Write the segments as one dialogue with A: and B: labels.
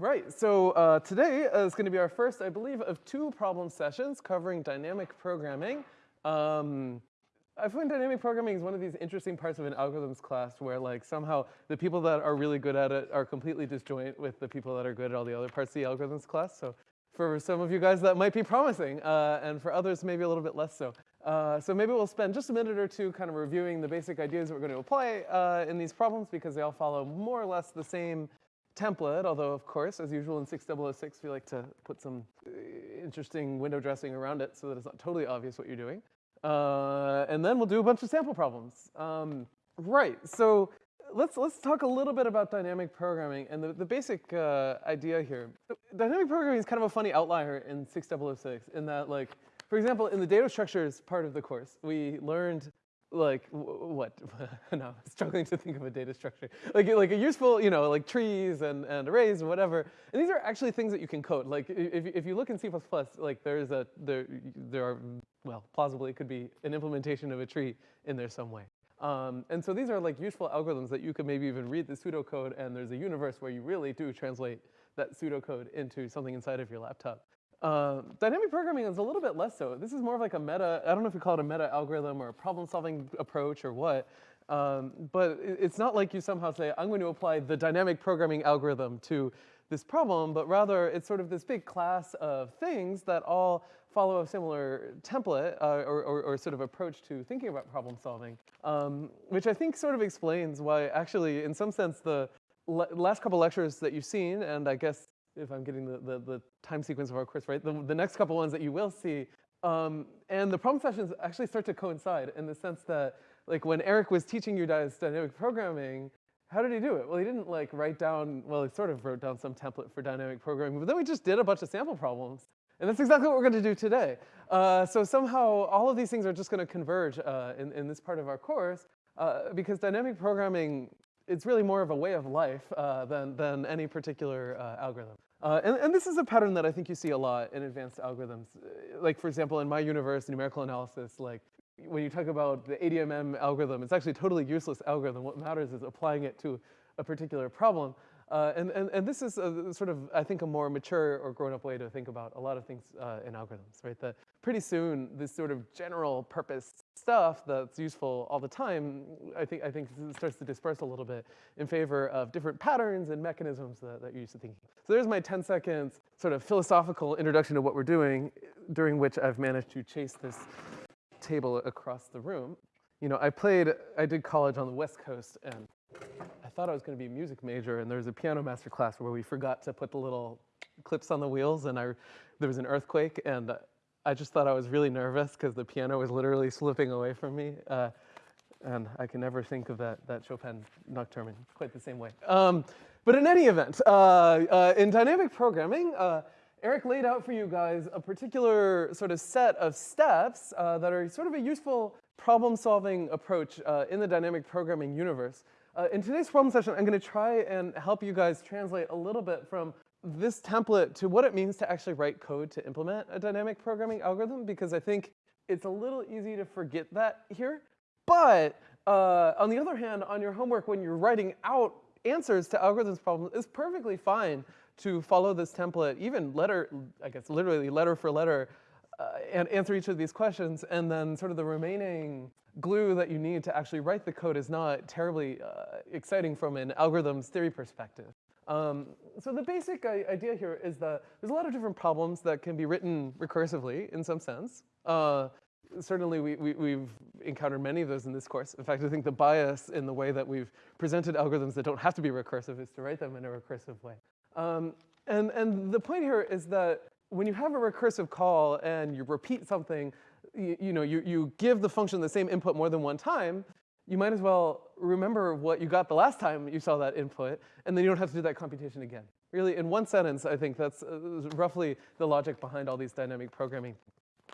A: Right, so uh, today uh, is going to be our first, I believe, of two problem sessions covering dynamic programming. Um, I find dynamic programming is one of these interesting parts of an algorithms class where like somehow the people that are really good at it are completely disjoint with the people that are good at all the other parts of the algorithms class. So for some of you guys that might be promising, uh, and for others maybe a little bit less so. Uh, so maybe we'll spend just a minute or two kind of reviewing the basic ideas that we're going to apply uh, in these problems because they all follow more or less the same template, although of course, as usual in 6006, we like to put some uh, interesting window dressing around it so that it's not totally obvious what you're doing. Uh, and then we'll do a bunch of sample problems. Um, right, so let's, let's talk a little bit about dynamic programming and the, the basic uh, idea here. Dynamic programming is kind of a funny outlier in 6006 in that like, for example, in the data structures part of the course, we learned like what? no, I'm struggling to think of a data structure. Like like a useful, you know, like trees and, and arrays and whatever. And these are actually things that you can code. Like if if you look in C++, like there's a there there are well plausibly it could be an implementation of a tree in there some way. Um, and so these are like useful algorithms that you could maybe even read the pseudocode and there's a universe where you really do translate that pseudocode into something inside of your laptop. Uh, dynamic programming is a little bit less so. This is more of like a meta, I don't know if you call it a meta algorithm or a problem solving approach or what, um, but it's not like you somehow say, I'm going to apply the dynamic programming algorithm to this problem, but rather it's sort of this big class of things that all follow a similar template uh, or, or, or, sort of approach to thinking about problem solving, um, which I think sort of explains why actually in some sense the last couple lectures that you've seen, and I guess if I'm getting the, the, the, time sequence of our course right, the, the next couple ones that you will see. Um, and the problem sessions actually start to coincide in the sense that like when Eric was teaching you guys dynamic programming, how did he do it? Well, he didn't like write down, well, he sort of wrote down some template for dynamic programming, but then we just did a bunch of sample problems. And that's exactly what we're going to do today. Uh, so somehow all of these things are just going to converge uh, in, in this part of our course uh, because dynamic programming it's really more of a way of life uh, than, than any particular uh, algorithm. Uh, and, and, this is a pattern that I think you see a lot in advanced algorithms. Uh, like for example, in my universe, numerical analysis, like when you talk about the ADMM algorithm, it's actually a totally useless algorithm. What matters is applying it to a particular problem. Uh, and, and, and this is a, sort of, I think, a more mature or grown-up way to think about a lot of things uh, in algorithms, right? That pretty soon, this sort of general purpose stuff that's useful all the time, I think, I think starts to disperse a little bit in favor of different patterns and mechanisms that, that you're used to thinking. So there's my 10 seconds sort of philosophical introduction to what we're doing, during which I've managed to chase this table across the room. You know, I played, I did college on the West Coast, and I thought I was going to be a music major, and there was a piano master class where we forgot to put the little clips on the wheels, and I, there was an earthquake, and I just thought I was really nervous because the piano was literally slipping away from me. Uh, and I can never think of that, that Chopin nocturne in quite the same way. Um, but in any event, uh, uh, in dynamic programming, uh, Eric laid out for you guys a particular sort of set of steps uh, that are sort of a useful problem-solving approach uh, in the dynamic programming universe. In today's problem session, I'm going to try and help you guys translate a little bit from this template to what it means to actually write code to implement a dynamic programming algorithm, because I think it's a little easy to forget that here. But uh, on the other hand, on your homework, when you're writing out answers to algorithms problems, it's perfectly fine to follow this template, even letter, I guess literally letter for letter, uh, and answer each of these questions, and then sort of the remaining glue that you need to actually write the code is not terribly uh, exciting from an algorithms theory perspective. Um, so the basic idea here is that there's a lot of different problems that can be written recursively in some sense. Uh, certainly we, we, have encountered many of those in this course. In fact, I think the bias in the way that we've presented algorithms that don't have to be recursive is to write them in a recursive way. Um, and, and the point here is that when you have a recursive call and you repeat something, you, you know, you, you give the function the same input more than one time, you might as well remember what you got the last time you saw that input, and then you don't have to do that computation again. Really, in one sentence, I think that's uh, roughly the logic behind all these dynamic programming.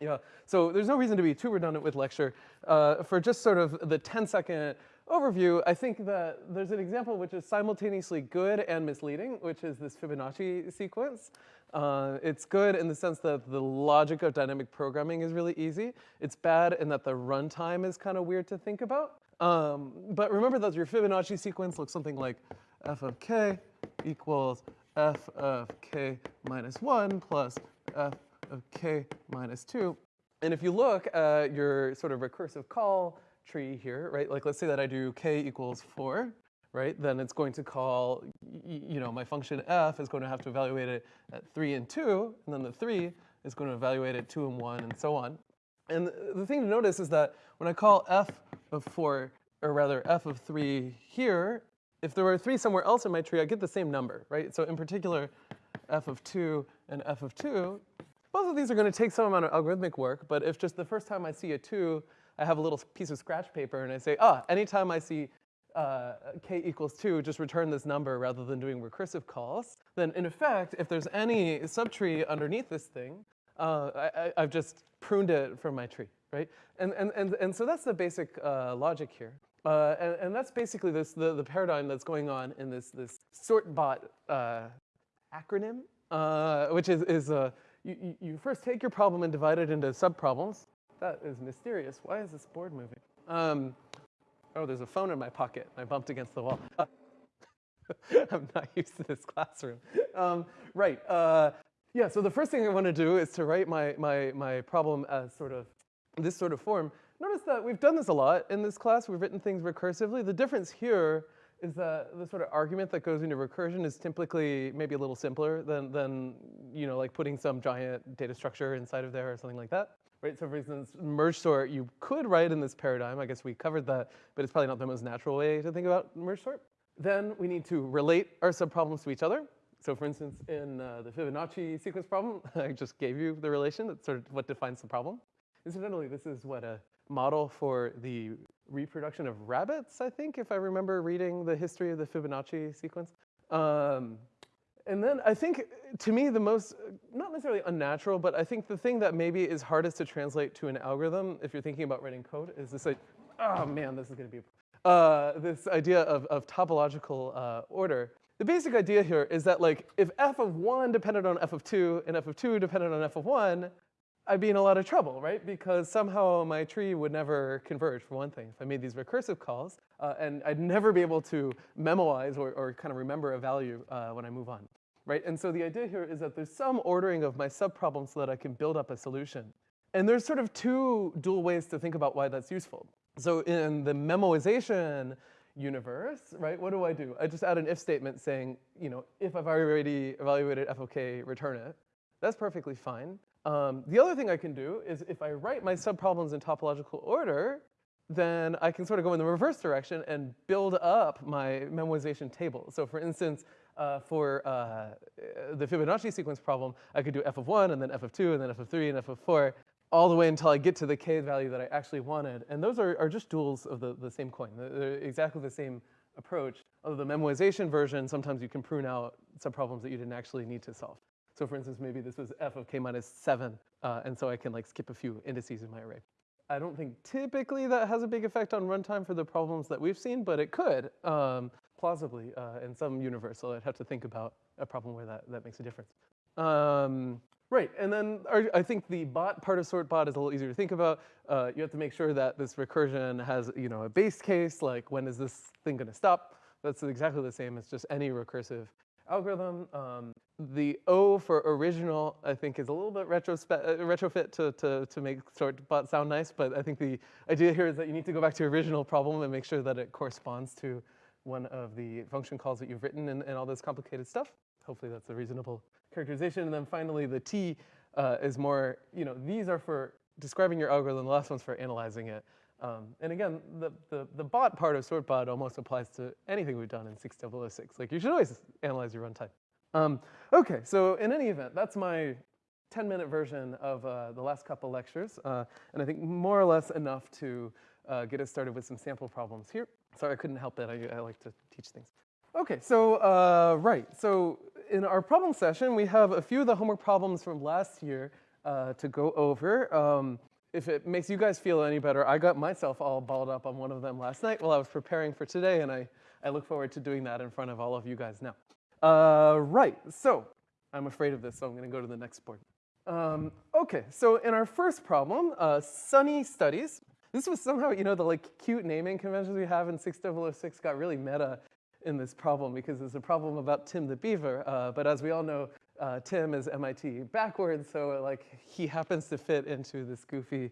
A: Yeah, so there's no reason to be too redundant with lecture. Uh, for just sort of the 10 second overview, I think that there's an example which is simultaneously good and misleading, which is this Fibonacci sequence. Uh, it's good in the sense that the logic of dynamic programming is really easy. It's bad in that the runtime is kind of weird to think about. Um, but remember that your Fibonacci sequence looks something like f of k equals f of k minus 1 plus f of k minus 2. And if you look at your sort of recursive call tree here, right, like let's say that I do k equals 4, right, then it's going to call, you know, my function f is going to have to evaluate it at 3 and 2, and then the 3 is going to evaluate it 2 and 1, and so on. And the thing to notice is that when I call f of 4, or rather f of 3 here, if there were 3 somewhere else in my tree, I get the same number, right? So in particular, f of 2 and f of 2, both of these are going to take some amount of algorithmic work, but if just the first time I see a 2, I have a little piece of scratch paper and I say, ah, anytime I see uh, k equals 2, just return this number rather than doing recursive calls, then in effect, if there's any subtree underneath this thing, uh, I, have just pruned it from my tree, right? And, and, and, and so that's the basic uh, logic here. Uh, and, and, that's basically this, the, the paradigm that's going on in this, this sortbot uh, acronym, uh, which is, is you, you first take your problem and divide it into subproblems. That is mysterious. Why is this board moving? Um, oh, there's a phone in my pocket. I bumped against the wall. I'm not used to this classroom. Um, right. Uh, yeah, so the first thing I want to do is to write my, my, my problem as sort of this sort of form. Notice that we've done this a lot in this class. We've written things recursively. The difference here is that the sort of argument that goes into recursion is typically maybe a little simpler than, than you know, like putting some giant data structure inside of there or something like that. Right, so for instance, merge sort you could write in this paradigm. I guess we covered that, but it's probably not the most natural way to think about merge sort. Then we need to relate our subproblems to each other. So for instance, in uh, the Fibonacci sequence problem, I just gave you the relation. That's sort of what defines the problem. Incidentally, this is what a model for the reproduction of rabbits, I think, if I remember reading the history of the Fibonacci sequence. Um, and then I think, to me, the most, not necessarily unnatural, but I think the thing that maybe is hardest to translate to an algorithm, if you're thinking about writing code, is this like, oh man, this is gonna be, uh, this idea of, of topological uh, order. The basic idea here is that like, if f of one depended on f of two, and f of two depended on f of one, I'd be in a lot of trouble, right? Because somehow my tree would never converge, for one thing. If I made these recursive calls, uh, and I'd never be able to memoize or, or kind of remember a value uh, when I move on, right? And so the idea here is that there's some ordering of my subproblems so that I can build up a solution. And there's sort of two dual ways to think about why that's useful. So in the memoization universe, right, what do I do? I just add an if statement saying, you know, if I've already evaluated FOK, return it. That's perfectly fine. Um, the other thing I can do is if I write my subproblems in topological order, then I can sort of go in the reverse direction and build up my memoization table. So for instance, uh, for uh, the Fibonacci sequence problem, I could do f of 1 and then f of 2 and then f of 3 and f of 4 all the way until I get to the k value that I actually wanted. And those are, are just duals of the, the same coin. They're exactly the same approach. Although the memoization version, sometimes you can prune out subproblems that you didn't actually need to solve. So for instance, maybe this was f of k minus 7, uh, and so I can like skip a few indices in my array. I don't think typically that has a big effect on runtime for the problems that we've seen, but it could, um, plausibly, uh, in some universe. So I'd have to think about a problem where that, that makes a difference. Um, right, and then our, I think the bot part of sort bot is a little easier to think about. Uh, you have to make sure that this recursion has you know, a base case, like when is this thing gonna stop? That's exactly the same as just any recursive algorithm. Um, the O for original, I think, is a little bit uh, retrofit to, to, to make sortbot sound nice, but I think the idea here is that you need to go back to your original problem and make sure that it corresponds to one of the function calls that you've written and, and all this complicated stuff. Hopefully that's a reasonable characterization. And then finally, the T uh, is more, you know, these are for describing your algorithm, the last one's for analyzing it. Um, and again, the, the, the, bot part of sortbot almost applies to anything we've done in 6006. Like you should always analyze your runtime. Um, okay, so in any event, that's my 10 minute version of uh, the last couple lectures. Uh, and I think more or less enough to uh, get us started with some sample problems here. Sorry, I couldn't help it. I, I like to teach things. Okay, so uh, right. So in our problem session, we have a few of the homework problems from last year uh, to go over. Um, if it makes you guys feel any better, I got myself all balled up on one of them last night while I was preparing for today, and I, I look forward to doing that in front of all of you guys now. Uh, right, so I'm afraid of this, so I'm gonna go to the next board. Um, okay, so in our first problem, uh, Sunny Studies, this was somehow, you know, the like cute naming conventions we have in 6006 got really meta in this problem because it's a problem about Tim the Beaver. Uh, but as we all know, uh, Tim is MIT backwards, so like he happens to fit into this goofy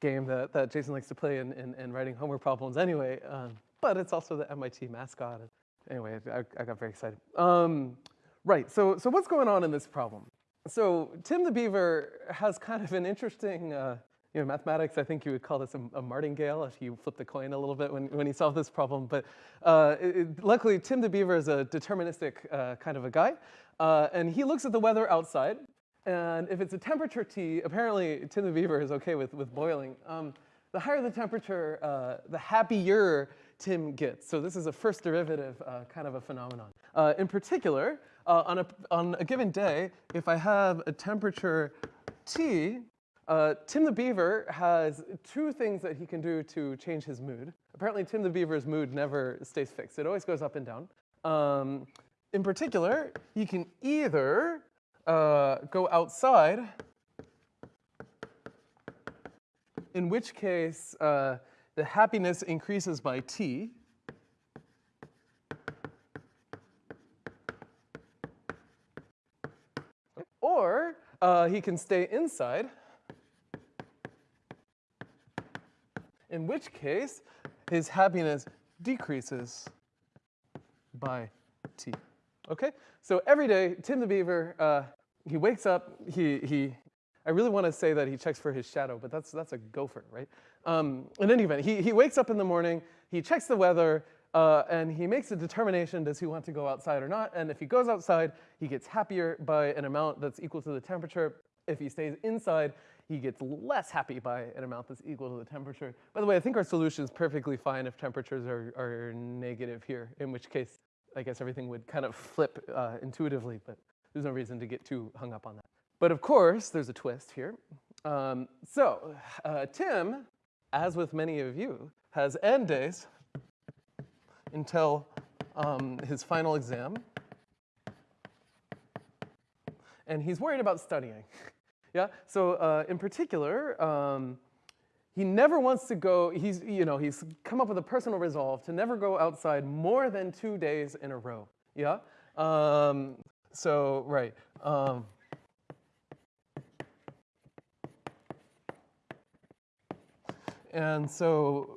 A: game that, that Jason likes to play in, in, in writing homework problems anyway. Um, but it's also the MIT mascot. Anyway, I, I got very excited. Um, right, so, so what's going on in this problem? So Tim the Beaver has kind of an interesting, uh, you know, mathematics, I think you would call this a, a, martingale if you flip the coin a little bit when, when you solved this problem. But uh, it, luckily, Tim the Beaver is a deterministic uh, kind of a guy. Uh, and he looks at the weather outside. And if it's a temperature T, apparently Tim the Beaver is okay with, with boiling. Um, the higher the temperature, uh, the happier Tim gets. So this is a first derivative uh, kind of a phenomenon. Uh, in particular, on, a, on a given day, if I have a temperature T, uh, Tim the Beaver has two things that he can do to change his mood. Apparently, Tim the Beaver's mood never stays fixed. It always goes up and down. Um, in particular, he can either uh, go outside, in which case uh, the happiness increases by t. Or uh, he can stay inside, in which case his happiness decreases by t. Okay? So every day, Tim the Beaver, uh, he wakes up, he, he, I really want to say that he checks for his shadow, but that's, that's a gopher, right? Um, in any event, he, he wakes up in the morning, he checks the weather, uh, and he makes a determination, does he want to go outside or not? And if he goes outside, he gets happier by an amount that's equal to the temperature. If he stays inside, he gets less happy by an amount that's equal to the temperature. By the way, I think our solution is perfectly fine if temperatures are, are negative here, in which case I guess everything would kind of flip uh, intuitively, but there's no reason to get too hung up on that. But of course, there's a twist here. Um, so uh, Tim, as with many of you, has end days until um, his final exam. And he's worried about studying. yeah, so uh, in particular, um, he never wants to go, he's, you know, he's come up with a personal resolve to never go outside more than two days in a row. Yeah? Um, so, right. Um, and so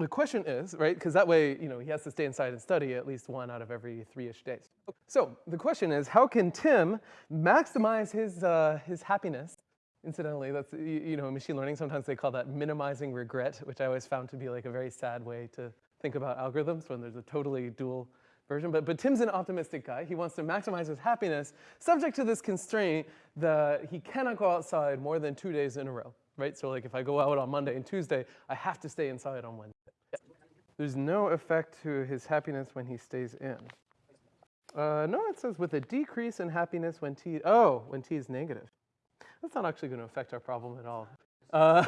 A: the question is, right, because that way, you know, he has to stay inside and study at least one out of every three-ish days. So the question is, how can Tim maximize his, uh, his happiness Incidentally, that's, you know, machine learning, sometimes they call that minimizing regret, which I always found to be like a very sad way to think about algorithms when there's a totally dual version. But, but Tim's an optimistic guy. He wants to maximize his happiness, subject to this constraint that he cannot go outside more than two days in a row, right? So like if I go out on Monday and Tuesday, I have to stay inside on Wednesday. There's no effect to his happiness when he stays in. Uh, no, it says with a decrease in happiness when t, oh, when t is negative. That's not actually going to affect our problem at all. Uh,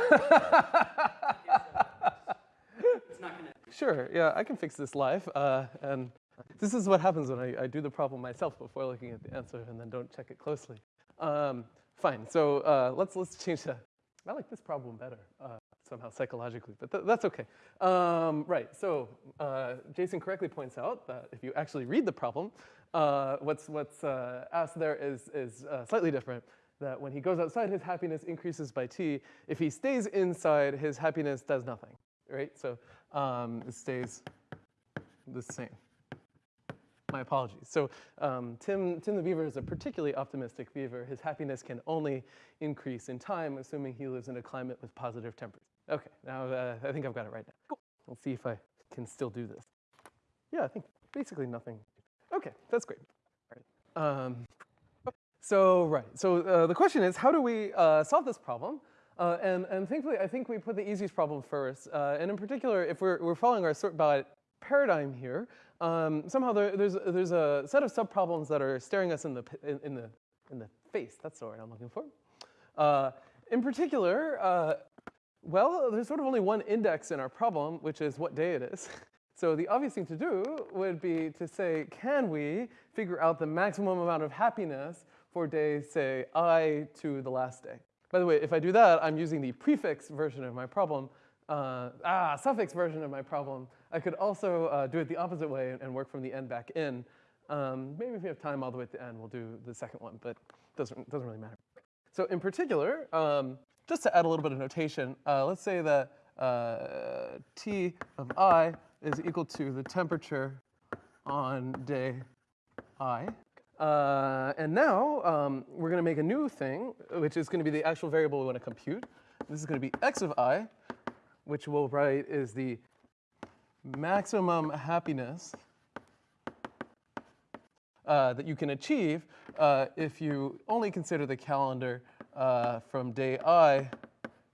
A: sure, yeah, I can fix this live. Uh, and this is what happens when I, I, do the problem myself before looking at the answer and then don't check it closely. Um, fine, so uh, let's, let's change that. I like this problem better uh, somehow psychologically, but th that's okay. Um, right, so uh, Jason correctly points out that if you actually read the problem, uh, what's, what's asked there is, is slightly different that when he goes outside, his happiness increases by t. If he stays inside, his happiness does nothing, right? So um, it stays the same. My apologies. So um, Tim, Tim the beaver is a particularly optimistic beaver. His happiness can only increase in time, assuming he lives in a climate with positive temperatures. Okay, now uh, I think I've got it right now. Cool. Let's see if I can still do this. Yeah, I think basically nothing. Okay, that's great. All right. Um, so, right, so uh, the question is, how do we uh, solve this problem? Uh, and, and thankfully, I think we put the easiest problem first. Uh, and in particular, if we're, we're following our sortbot paradigm here, um, somehow there, there's, there's a set of subproblems that are staring us in the, in, in, the, in the face. That's the word I'm looking for. Uh, in particular, uh, well, there's sort of only one index in our problem, which is what day it is. So the obvious thing to do would be to say, can we figure out the maximum amount of happiness for day, say, i to the last day. By the way, if I do that, I'm using the prefix version of my problem, uh, ah, suffix version of my problem, I could also uh, do it the opposite way and work from the end back in. Um, maybe if we have time all the way at the end, we'll do the second one, but doesn't, doesn't really matter. So in particular, um, just to add a little bit of notation, uh, let's say that uh, T of I is equal to the temperature on day I. Uh, and now um, we're going to make a new thing, which is going to be the actual variable we want to compute. This is going to be x of i, which we'll write is the maximum happiness uh, that you can achieve uh, if you only consider the calendar uh, from day i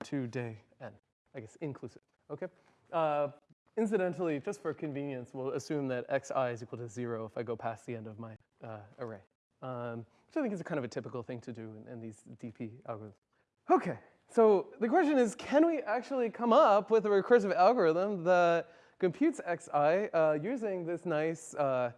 A: to day n, I guess inclusive, okay? Uh, incidentally, just for convenience, we'll assume that xi is equal to zero if I go past the end of my uh, array. Um, which I think is kind of a typical thing to do in, in these DP algorithms. Okay, so the question is, can we actually come up with a recursive algorithm that computes xi uh, using this nice uh,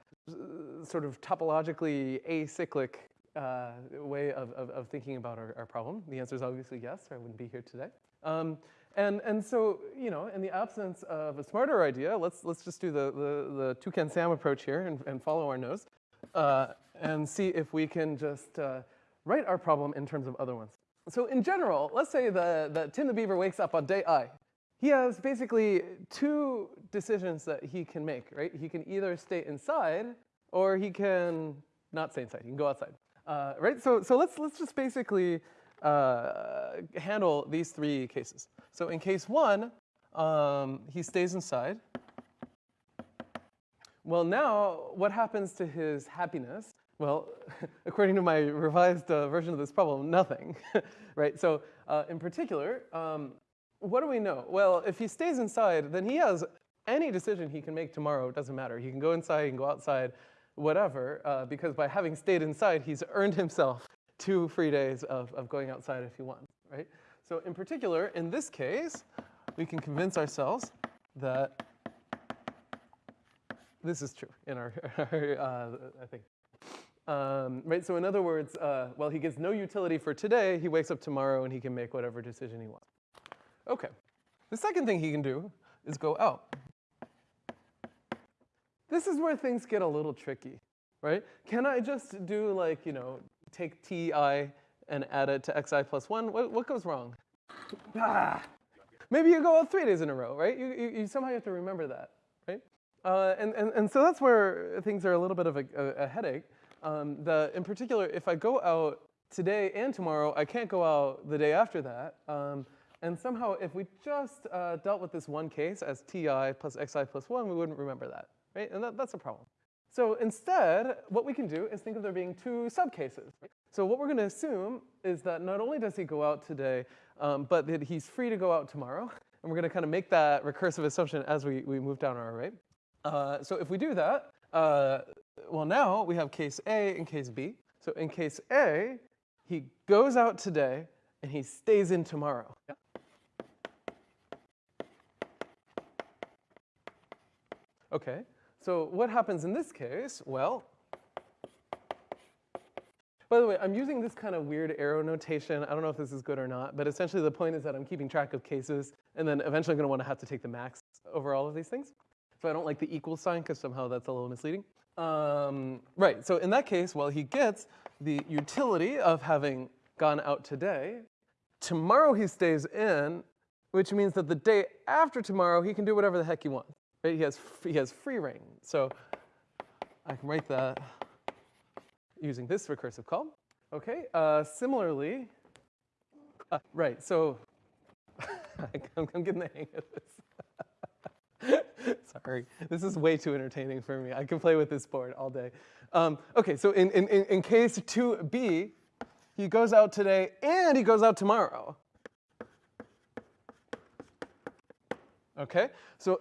A: sort of topologically acyclic uh, way of, of, of, thinking about our, our, problem? The answer is obviously yes, or I wouldn't be here today. Um, and, and so, you know, in the absence of a smarter idea, let's, let's just do the, the, the toucan Sam approach here and, and follow our nose uh, and see if we can just uh, write our problem in terms of other ones. So in general, let's say that, that Tim the Beaver wakes up on day I. He has basically two decisions that he can make, right? He can either stay inside or he can not stay inside. He can go outside, uh, right? So, so let's, let's just basically uh, handle these three cases. So in case one, um, he stays inside. Well, now what happens to his happiness? Well, according to my revised uh, version of this problem, nothing, right? So uh, in particular, um, what do we know? Well, if he stays inside, then he has any decision he can make tomorrow, it doesn't matter. He can go inside, he can go outside, whatever, uh, because by having stayed inside, he's earned himself two free days of, of going outside if he wants, right? So in particular, in this case, we can convince ourselves that this is true in our, uh, I think. Um, right, so in other words, uh, well, he gets no utility for today, he wakes up tomorrow and he can make whatever decision he wants. Okay, the second thing he can do is go out. This is where things get a little tricky, right? Can I just do like, you know, take ti and add it to xi plus 1? What, what goes wrong? Ah, maybe you go out three days in a row, right? You, you, you somehow have to remember that, right? Uh, and, and, and so that's where things are a little bit of a, a, a headache. Um, the, in particular, if I go out today and tomorrow, I can't go out the day after that. Um, and somehow, if we just uh, dealt with this one case as ti plus xi plus 1, we wouldn't remember that, right? And that, that's a problem. So instead, what we can do is think of there being two subcases. So what we're going to assume is that not only does he go out today, um, but that he's free to go out tomorrow. And we're going to kind of make that recursive assumption as we, we move down our array. Uh, so if we do that, uh, well, now we have case A and case B. So in case A, he goes out today and he stays in tomorrow. Yeah. Okay, so what happens in this case? Well, by the way, I'm using this kind of weird arrow notation. I don't know if this is good or not, but essentially the point is that I'm keeping track of cases, and then eventually I'm going to want to have to take the max over all of these things. So I don't like the equal sign because somehow that's a little misleading. Um, right, so in that case, well, he gets the utility of having gone out today. Tomorrow he stays in, which means that the day after tomorrow, he can do whatever the heck he wants. Right? He has, he has free reign. So I can write that using this recursive call. Okay, uh, similarly, uh, right, so I'm, I'm, getting the hang of this. Sorry, this is way too entertaining for me. I can play with this board all day. Um, okay, so in, in, in case 2b, he goes out today and he goes out tomorrow. Okay, so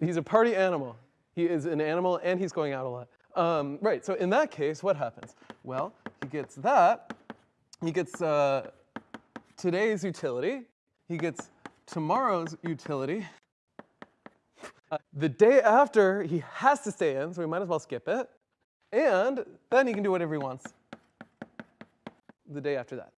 A: He's a party animal. He is an animal and he's going out a lot. Um, right, so in that case, what happens? Well, he gets that. He gets uh, today's utility. He gets tomorrow's utility. Uh, the day after, he has to stay in, so we might as well skip it. And then he can do whatever he wants the day after that.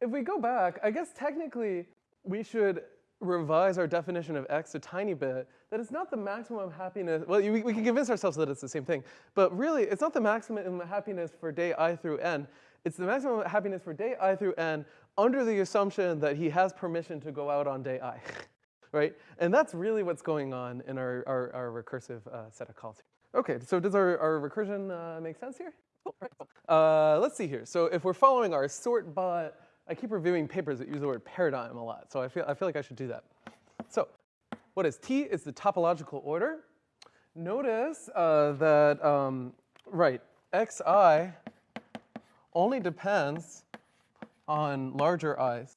A: If we go back, I guess technically we should revise our definition of x a tiny bit, that it's not the maximum happiness, well, we, we can convince ourselves that it's the same thing, but really, it's not the maximum happiness for day i through n, it's the maximum happiness for day i through n under the assumption that he has permission to go out on day i, right? And that's really what's going on in our, our, our recursive uh, set of calls. Okay, so does our, our recursion uh, make sense here? Uh, let's see here. So if we're following our sort bot I keep reviewing papers that use the word paradigm a lot, so I feel, I feel like I should do that. So what is T? Is the topological order. Notice uh, that, um, right, xi only depends on larger i's.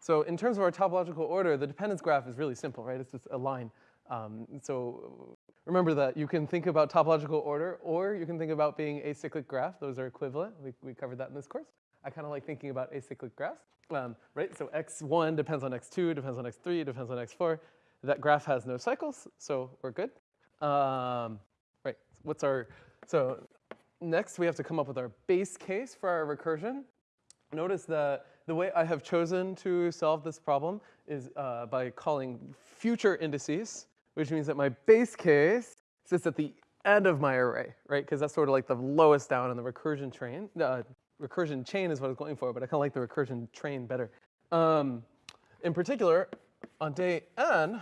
A: So in terms of our topological order, the dependence graph is really simple, right? It's just a line. Um, so remember that you can think about topological order, or you can think about being a cyclic graph. Those are equivalent. We, we covered that in this course. I kind of like thinking about acyclic graphs, um, right? So x1 depends on x2, depends on x3, depends on x4. That graph has no cycles, so we're good. Um, right, what's our, so next we have to come up with our base case for our recursion. Notice that the way I have chosen to solve this problem is uh, by calling future indices, which means that my base case sits at the end of my array, right? Because that's sort of like the lowest down in the recursion train, uh, recursion chain is what I was going for, but I kind of like the recursion train better. Um, in particular, on day n,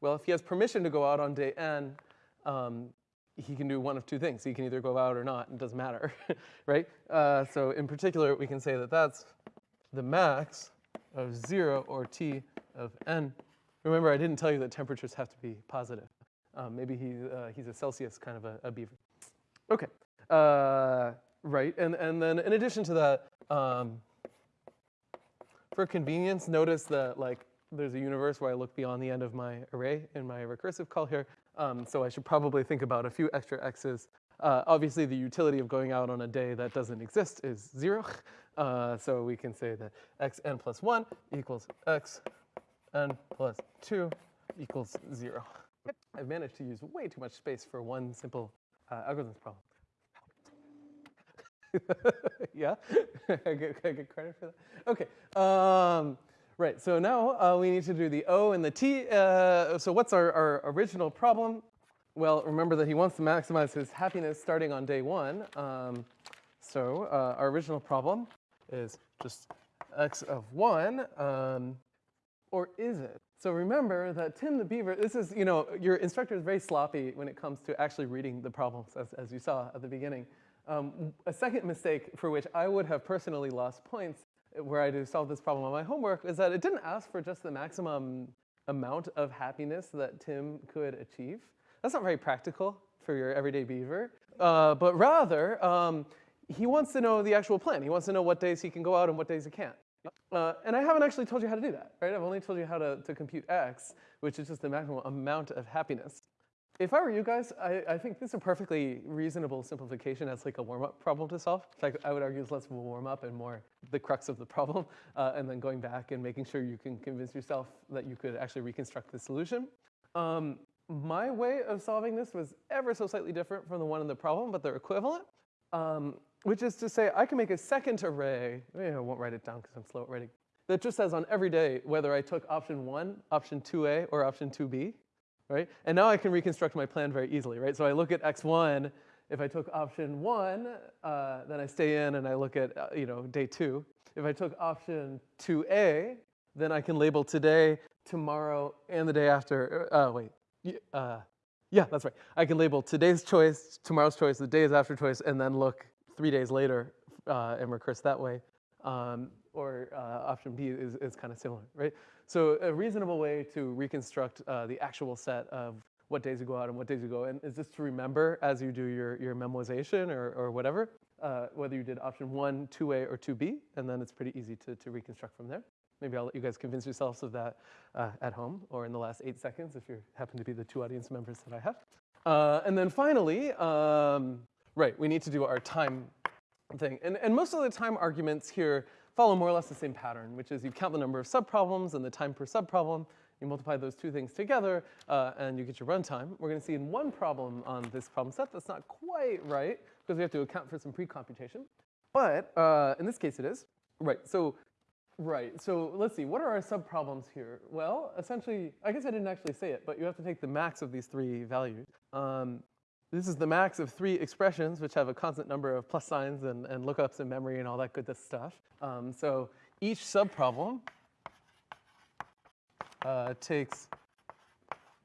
A: well, if he has permission to go out on day n, um, he can do one of two things. He can either go out or not, it doesn't matter, right? Uh, so in particular, we can say that that's the max of zero or t of n. Remember, I didn't tell you that temperatures have to be positive. Um, maybe he, uh, he's a Celsius kind of a, a beaver. Okay. Uh, Right, and, and then in addition to that, um, for convenience, notice that like there's a universe where I look beyond the end of my array in my recursive call here. Um, so I should probably think about a few extra x's. Uh, obviously, the utility of going out on a day that doesn't exist is zero. Uh, so we can say that xn plus 1 equals xn plus 2 equals 0. I've managed to use way too much space for one simple uh, algorithms problem. yeah, I get, I get credit for that. Okay, um, right. So now uh, we need to do the O and the T. Uh, so what's our, our original problem? Well, remember that he wants to maximize his happiness starting on day one. Um, so uh, our original problem is just x of one, um, or is it? So remember that Tim the Beaver, this is, you know, your instructor is very sloppy when it comes to actually reading the problems, as, as you saw at the beginning. Um, a second mistake for which I would have personally lost points where I to solve this problem on my homework is that it didn't ask for just the maximum amount of happiness that Tim could achieve. That's not very practical for your everyday beaver, uh, but rather um, he wants to know the actual plan. He wants to know what days he can go out and what days he can't. Uh, and I haven't actually told you how to do that, right? I've only told you how to, to compute x, which is just the maximum amount of happiness. If I were you guys, I, I, think this is a perfectly reasonable simplification as like a warm-up problem to solve. In fact, I would argue it's less of a warm-up and more the crux of the problem, uh, and then going back and making sure you can convince yourself that you could actually reconstruct the solution. Um, my way of solving this was ever so slightly different from the one in the problem, but they're equivalent, um, which is to say I can make a second array, I won't write it down because I'm slow at writing, that just says on every day whether I took option one, option 2a, or option 2b right? And now I can reconstruct my plan very easily, right? So I look at x1, if I took option one, uh, then I stay in and I look at, uh, you know, day two. If I took option 2a, then I can label today, tomorrow, and the day after, uh, wait, uh, yeah, that's right. I can label today's choice, tomorrow's choice, the days after choice, and then look three days later uh, and recurse that way. Um, or uh, option B is, is kind of similar, right? So a reasonable way to reconstruct uh, the actual set of what days you go out and what days you go in is just to remember as you do your, your memoization or, or whatever, uh, whether you did option one, 2A, or 2B, and then it's pretty easy to, to reconstruct from there. Maybe I'll let you guys convince yourselves of that uh, at home or in the last eight seconds if you happen to be the two audience members that I have. Uh, and then finally, um, right, we need to do our time thing. And, and most of the time arguments here follow more or less the same pattern, which is you count the number of subproblems and the time per subproblem, you multiply those two things together, uh, and you get your runtime. We're gonna see in one problem on this problem set that's not quite right, because we have to account for some pre-computation. But uh, in this case it is. Right, so Right, so let's see, what are our subproblems here? Well, essentially, I guess I didn't actually say it, but you have to take the max of these three values. Um, this is the max of three expressions, which have a constant number of plus signs and, and lookups in memory and all that good stuff. Um, so each subproblem uh, takes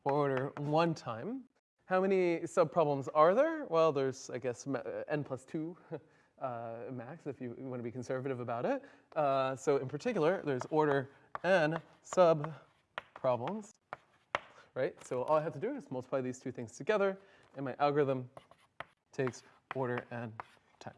A: order one time. How many subproblems are there? Well, there's, I guess, n plus two uh, max if you want to be conservative about it. Uh, so in particular, there's order n subproblems, right? So all I have to do is multiply these two things together, and my algorithm takes order n time.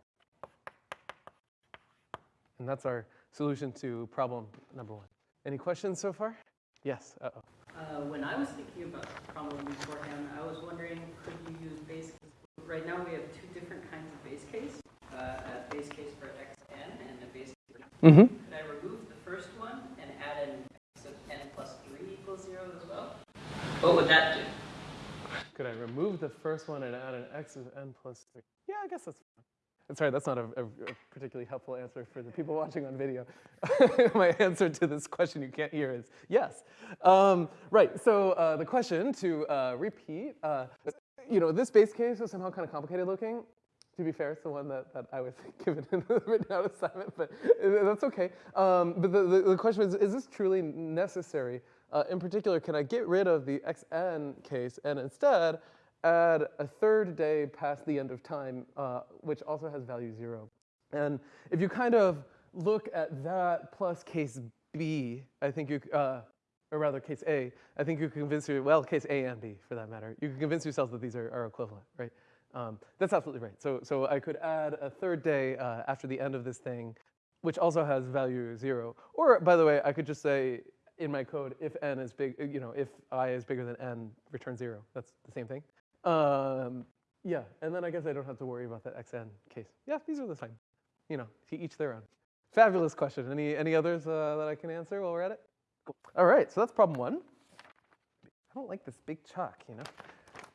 A: And that's our solution to problem number one. Any questions so far? Yes. Uh -oh.
B: Uh, when I was thinking about the problem beforehand, I was wondering, could you use base case? Right now we have two different kinds of base case, uh, a base case for xn and a base case for
A: mm -hmm.
B: Could I remove the first one and add an x of n plus 3 equals 0 as well? What would that do?
A: Could I remove the first one and add an x of n plus 3? Yeah, I guess that's fine. Sorry, that's not a, a, a, particularly helpful answer for the people watching on video. My answer to this question you can't hear is yes. Um, right, so uh, the question to uh, repeat, uh, you know, this base case is somehow kind of complicated looking. To be fair, it's the one that, that I was given in the written out assignment, but that's okay. Um, but the, the, the, question is, is this truly necessary? Uh, in particular, can I get rid of the xn case and instead add a third day past the end of time, uh, which also has value zero. And if you kind of look at that plus case B, I think you, uh, or rather case A, I think you can convince you, well, case A and B for that matter, you can convince yourselves that these are, are equivalent, right? Um, that's absolutely right. So, so I could add a third day uh, after the end of this thing, which also has value zero. Or, by the way, I could just say in my code, if n is big, you know, if i is bigger than n, return zero. That's the same thing. Um, yeah, and then I guess I don't have to worry about that xn case. Yeah, these are the same. You know, each their own. Fabulous question. Any, any others uh, that I can answer while we're at it? Cool. All right, so that's problem one. I don't like this big chalk, you know?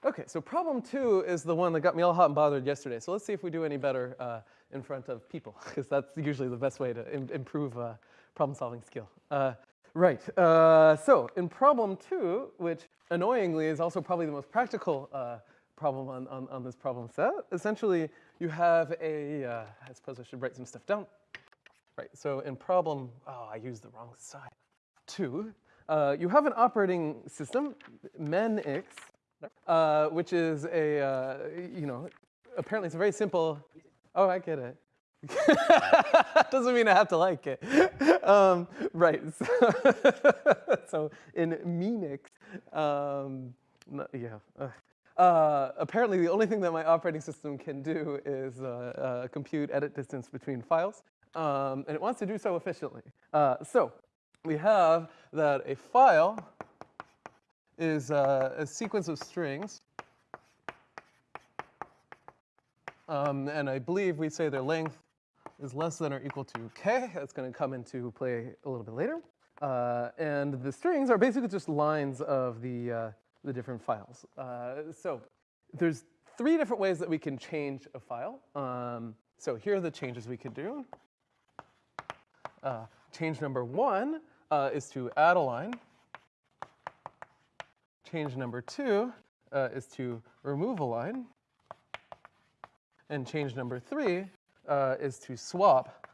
A: Okay, so problem two is the one that got me all hot and bothered yesterday. So let's see if we do any better uh, in front of people, because that's usually the best way to Im improve uh, problem solving skill. Uh, right, uh, so in problem two, which annoyingly is also probably the most practical uh, problem on, on, on, this problem set. Essentially, you have a. Uh, I suppose I should write some stuff down. Right, so in problem, oh, I used the wrong side. Two, uh, you have an operating system, Minix, uh, which is a, uh, you know, apparently it's a very simple, oh, I get it. Doesn't mean I have to like it. Um, right, so, so in Minix, um, yeah. Uh, apparently the only thing that my operating system can do is uh, uh, compute edit distance between files, um, and it wants to do so efficiently. Uh, so we have that a file is uh, a sequence of strings, um, and I believe we say their length is less than or equal to k. That's going to come into play a little bit later. Uh, and the strings are basically just lines of the, uh, the different files. Uh, so there's three different ways that we can change a file. Um, so here are the changes we can do. Uh, change number one uh, is to add a line. Change number two is to remove a line. And change number three is to swap.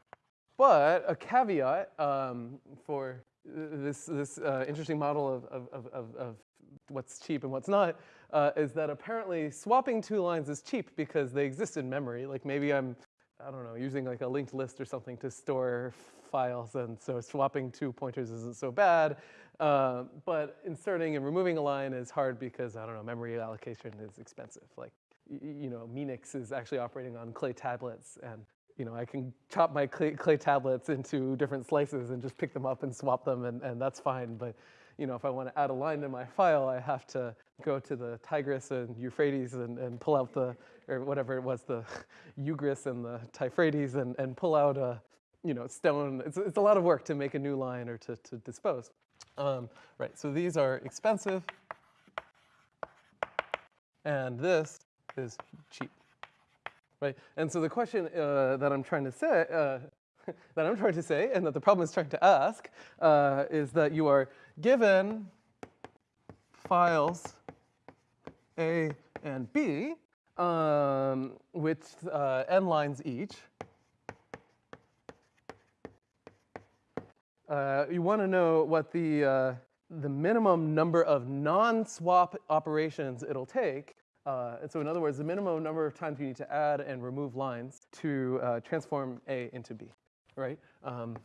A: But a caveat um, for this, this uh, interesting model of, of, of, of, what's cheap and what's not uh, is that apparently swapping two lines is cheap because they exist in memory. Like maybe I'm, I don't know, using like a linked list or something to store files, and so swapping two pointers isn't so bad. Uh, but inserting and removing a line is hard because, I don't know, memory allocation is expensive. Like, you know, Minix is actually operating on clay tablets, and you know, I can chop my clay, clay, tablets into different slices and just pick them up and swap them, and, and that's fine. But you know, if I want to add a line to my file, I have to go to the Tigris and Euphrates and, and pull out the, or whatever it was, the Ugris and the Tifrates and, and pull out a, you know, stone. It's, it's a lot of work to make a new line or to, to dispose. Um, right, so these are expensive, and this is cheap right? And so the question uh, that I'm trying to say, uh, that I'm trying to say and that the problem is trying to ask uh, is that you are given files A and B um, with uh, n lines each. Uh, you want to know what the, uh, the minimum number of non-swap operations it'll take. Uh, and so in other words, the minimum number of times you need to add and remove lines to uh, transform A into B, right? Um,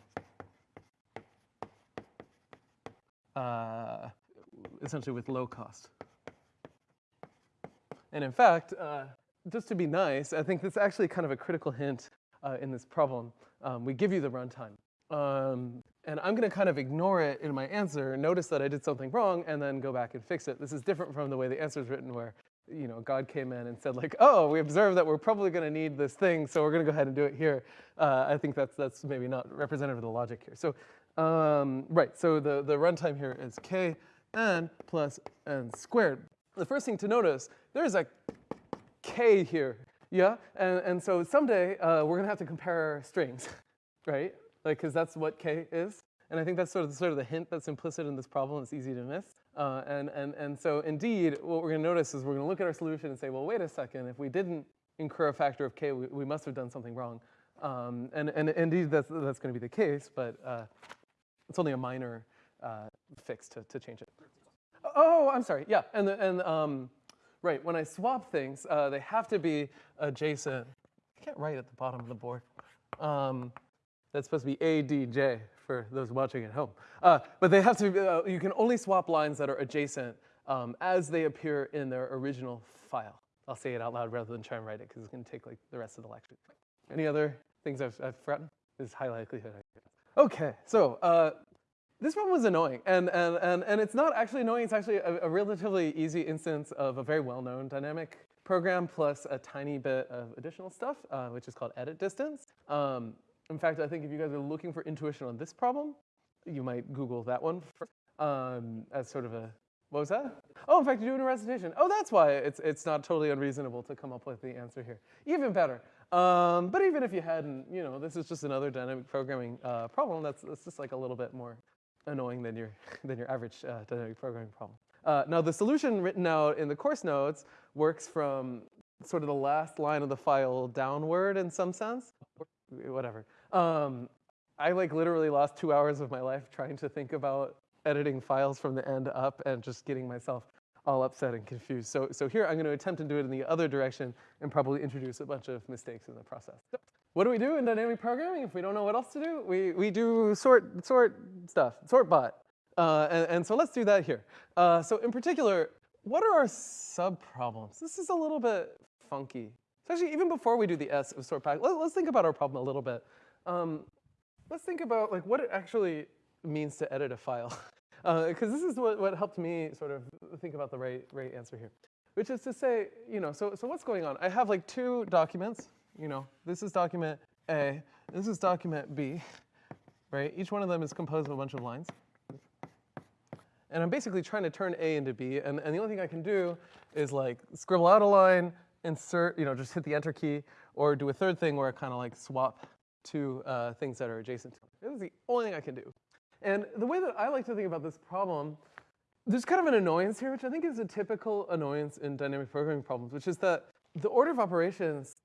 A: uh, essentially with low cost. And in fact, uh, just to be nice, I think that's actually kind of a critical hint uh, in this problem. Um, we give you the runtime. Um, and I'm going to kind of ignore it in my answer, notice that I did something wrong, and then go back and fix it. This is different from the way the answer is written where you know, God came in and said like, oh, we observe that we're probably going to need this thing, so we're going to go ahead and do it here. Uh, I think that's, that's maybe not representative of the logic here. So, um, right, so the, the runtime here is k n plus n squared. The first thing to notice, there's a k here, yeah? And, and so someday uh, we're going to have to compare strings, right? Like, because that's what k is. And I think that's sort of, sort of the hint that's implicit in this problem. It's easy to miss. Uh, and, and, and so indeed, what we're going to notice is we're going to look at our solution and say, well, wait a second. If we didn't incur a factor of k, we, we must have done something wrong. Um, and, and indeed, that's, that's going to be the case. But uh, it's only a minor uh, fix to, to change it. Oh, I'm sorry. Yeah. And, the, and um, right, when I swap things, uh, they have to be adjacent. I can't write at the bottom of the board. Um, that's supposed to be ADJ for those watching at home. Uh, but they have to, uh, you can only swap lines that are adjacent um, as they appear in their original file. I'll say it out loud rather than try and write it because it's going to take like the rest of the lecture. Any other things I've, I've forgotten? Is high likelihood. Okay, so uh, this problem was annoying, and, and, and, and it's not actually annoying, it's actually a, a relatively easy instance of a very well-known dynamic program plus a tiny bit of additional stuff, uh, which is called edit distance. Um, in fact, I think if you guys are looking for intuition on this problem, you might Google that one first, um, as sort of a, what was that? Oh, in fact, you're doing a recitation. Oh, that's why it's, it's not totally unreasonable to come up with the answer here. Even better. Um, but even if you hadn't, you know, this is just another dynamic programming uh, problem that's, that's just like a little bit more annoying than your, than your average uh, dynamic programming problem. Uh, now, the solution written out in the course notes works from sort of the last line of the file downward in some sense, whatever. Um, I like literally lost two hours of my life trying to think about editing files from the end up and just getting myself all upset and confused. So, so here I'm going to attempt to do it in the other direction and probably introduce a bunch of mistakes in the process. What do we do in dynamic programming if we don't know what else to do? We, we do sort, sort stuff, sort bot. Uh, and, and, so let's do that here. Uh, so in particular, what are our subproblems? This is a little bit funky. So actually, even before we do the S of sort bot, let, us think about our problem a little bit. Um, let's think about like what it actually means to edit a file. Because uh, this is what, what helped me sort of think about the right, right answer here. Which is to say, you know, so, so what's going on? I have like two documents, you know, this is document A, this is document B, right? Each one of them is composed of a bunch of lines. And I'm basically trying to turn A into B, and, and the only thing I can do is like scribble out a line, insert, you know, just hit the enter key, or do a third thing where I kind of like swap to uh, things that are adjacent to it. This is the only thing I can do. And the way that I like to think about this problem, there's kind of an annoyance here, which I think is a typical annoyance in dynamic programming problems, which is that the order of operations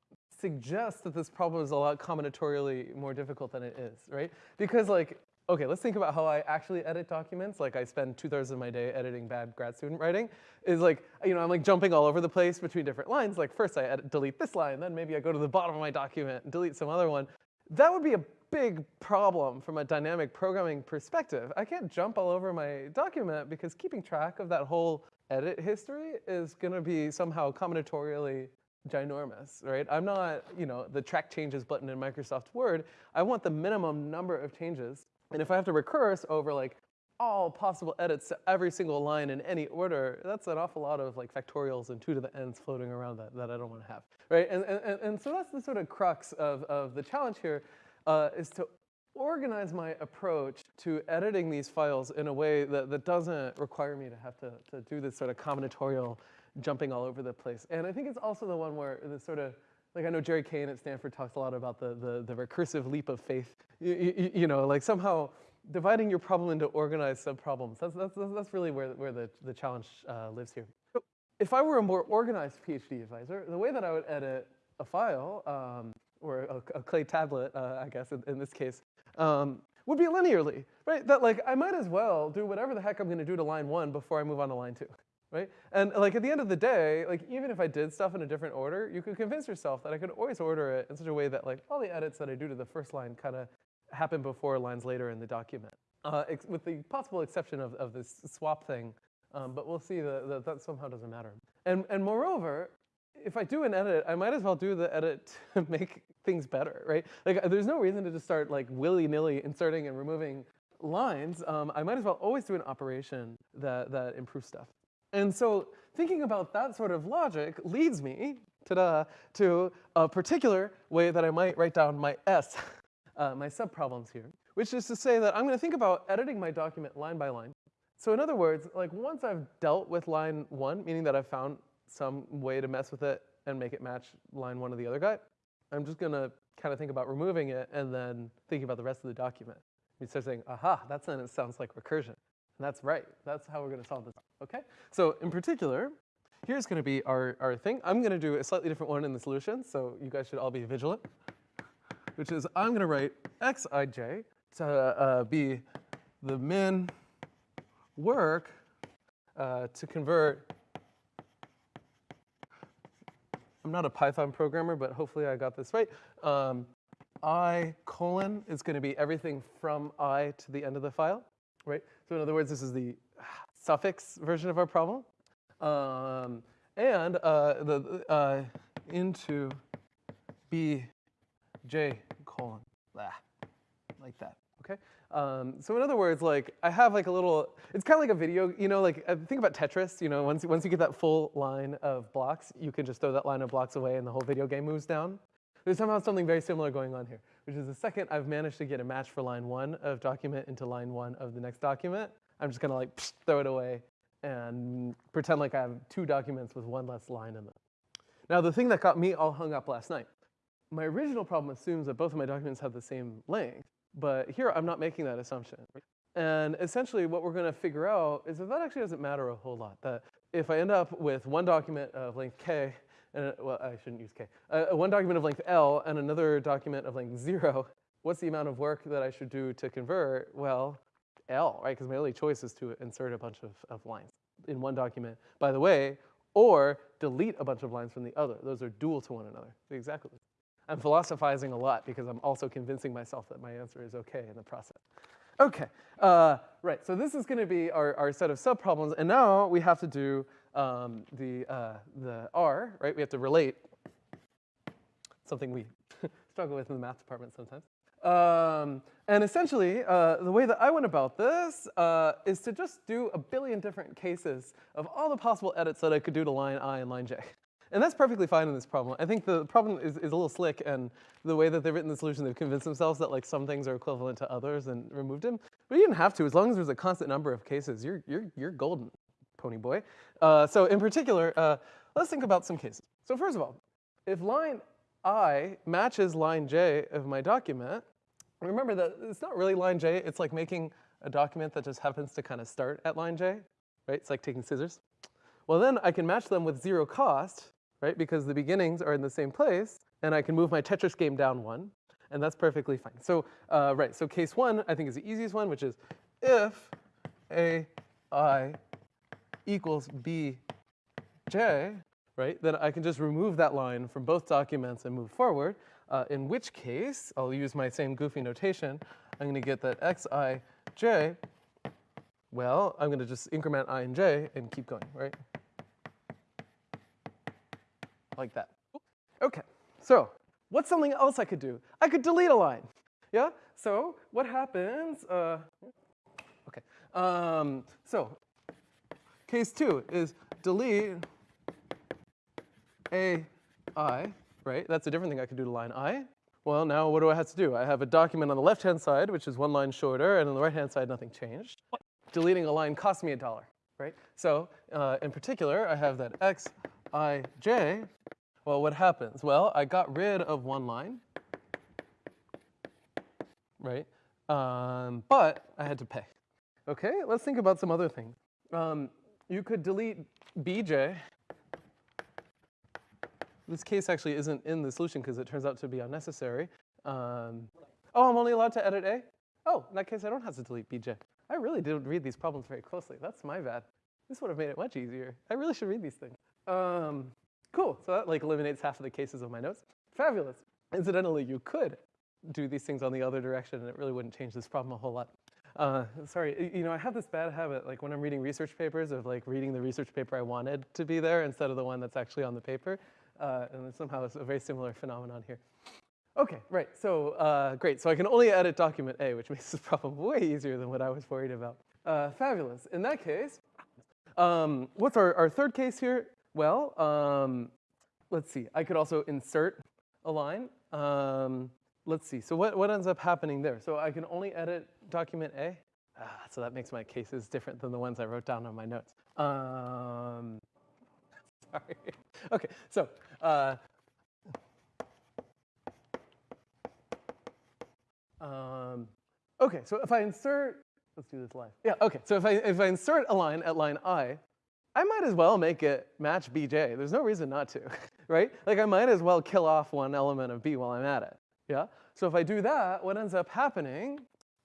A: suggests that this problem is a lot combinatorially more difficult than it is, right? Because like, okay, let's think about how I actually edit documents. Like I spend two thirds of my day editing bad grad student writing. Is like, you know, I'm like jumping all over the place between different lines. Like first I edit, delete this line, then maybe I go to the bottom of my document and delete some other one. That would be a big problem from a dynamic programming perspective. I can't jump all over my document because keeping track of that whole edit history is going to be somehow combinatorially ginormous, right? I'm not, you know, the track changes button in Microsoft Word. I want the minimum number of changes. And if I have to recurse over like all possible edits to every single line in any order, that's an awful lot of like factorials and two to the n's floating around that, that I don't want to have, right? And, and, and so that's the sort of crux of, of the challenge here, uh, is to organize my approach to editing these files in a way that, that doesn't require me to have to, to do this sort of combinatorial jumping all over the place. And I think it's also the one where the sort of like I know Jerry Cain at Stanford talks a lot about the, the, the recursive leap of faith. You, you, you know, like somehow dividing your problem into organized subproblems. That's, that's, that's really where, where the, the challenge uh, lives here. So if I were a more organized PhD advisor, the way that I would edit a file, um, or a, a, clay tablet, uh, I guess in, in this case, um, would be linearly, right? That like I might as well do whatever the heck I'm gonna do to line one before I move on to line two, right? And like at the end of the day, like even if I did stuff in a different order, you could convince yourself that I could always order it in such a way that like all the edits that I do to the first line kind of happen before lines later in the document, uh, with the possible exception of, of this swap thing. Um, but we'll see that, that that somehow doesn't matter. And, and moreover, if I do an edit, I might as well do the edit to make things better, right? Like, there's no reason to just start like willy-nilly inserting and removing lines. Um, I might as well always do an operation that, that improves stuff. And so thinking about that sort of logic leads me to a particular way that I might write down my S, uh, my subproblems here, which is to say that I'm going to think about editing my document line by line. So in other words, like once I've dealt with line one, meaning that I've found some way to mess with it and make it match line one of the other guy, I'm just going to kind of think about removing it and then thinking about the rest of the document. We start saying, aha, that sentence sounds like recursion. And that's right. That's how we're going to solve this. Okay? So in particular, here's going to be our, our thing. I'm going to do a slightly different one in the solution, so you guys should all be vigilant, which is I'm going to write xij to uh, be the min work uh, to convert I'm not a Python programmer, but hopefully I got this right. Um, I colon is going to be everything from I to the end of the file, right? So in other words, this is the suffix version of our problem. Um, and uh, the uh, into b j colon, blah, like that, okay? Um, so in other words, like I have like a little, it's kind of like a video, you know, like uh, think about Tetris, you know, once, once you get that full line of blocks, you can just throw that line of blocks away and the whole video game moves down. There's somehow something very similar going on here, which is the second I've managed to get a match for line one of document into line one of the next document, I'm just gonna like psh, throw it away and pretend like I have two documents with one less line in them. Now the thing that got me all hung up last night, my original problem assumes that both of my documents have the same length, but here I'm not making that assumption. And essentially what we're gonna figure out is that that actually doesn't matter a whole lot. That if I end up with one document of length k, and well, I shouldn't use k, uh, one document of length L and another document of length zero, what's the amount of work that I should do to convert? Well, L, right? Because my only choice is to insert a bunch of, of lines in one document, by the way, or delete a bunch of lines from the other. Those are dual to one another. Exactly. I'm philosophizing a lot because I'm also convincing myself that my answer is okay in the process. Okay, uh, right, so this is gonna be our, our set of subproblems, and now we have to do um, the, uh, the R, right? We have to relate, something we struggle with in the math department sometimes. Um, and essentially, uh, the way that I went about this uh, is to just do a billion different cases of all the possible edits that I could do to line I and line J. And that's perfectly fine in this problem. I think the problem is, is a little slick, and the way that they've written the solution, they've convinced themselves that like some things are equivalent to others and removed them. But you didn't have to. As long as there's a constant number of cases, you're, you're, you're golden, pony boy. Uh, so in particular, uh, let's think about some cases. So first of all, if line I matches line J of my document, remember that it's not really line J, it's like making a document that just happens to kind of start at line J, right? It's like taking scissors. Well, then I can match them with zero cost, right? Because the beginnings are in the same place, and I can move my Tetris game down one, and that's perfectly fine. So, uh, right, so case one, I think is the easiest one, which is if a i equals b j, right, then I can just remove that line from both documents and move forward, uh, in which case, I'll use my same goofy notation, I'm gonna get that xi j, well, I'm gonna just increment i and j and keep going, right? Like that. Okay, so what's something else I could do? I could delete a line, yeah? So what happens, uh, okay, um, so case two is delete a i, right? That's a different thing I could do to line i. Well, now what do I have to do? I have a document on the left-hand side, which is one line shorter, and on the right-hand side, nothing changed. Deleting a line cost me a dollar, right? So uh, in particular, I have that x, i, j Well, what happens? Well, I got rid of one line, right? Um, but I had to pay. Okay, let's think about some other things. Um, you could delete bj. This case actually isn't in the solution because it turns out to be unnecessary. Um, oh, I'm only allowed to edit a? Oh, in that case, I don't have to delete bj. I really didn't read these problems very closely. That's my bad. This would have made it much easier. I really should read these things. Um, cool, so that like eliminates half of the cases of my notes. Fabulous. Incidentally, you could do these things on the other direction and it really wouldn't change this problem a whole lot. Uh, sorry, you know, I have this bad habit, like when I'm reading research papers, of like reading the research paper I wanted to be there instead of the one that's actually on the paper. Uh, and somehow it's a very similar phenomenon here. Okay, right, so uh, great. So I can only edit document A, which makes this problem way easier than what I was worried about. Uh, fabulous. In that case, um, what's our, our third case here? Well, um, let's see. I could also insert a line. Um, let's see. So what, what ends up happening there? So I can only edit document A. Ah, so that makes my cases different than the ones I wrote down on my notes. Um, sorry. Okay, so uh, um, okay, so if I insert, let's do this live. Yeah, okay, so if I, if I insert a line at line I, I might as well make it match bj. There's no reason not to, right? Like I might as well kill off one element of b while I'm at it, yeah? So if I do that, what ends up happening,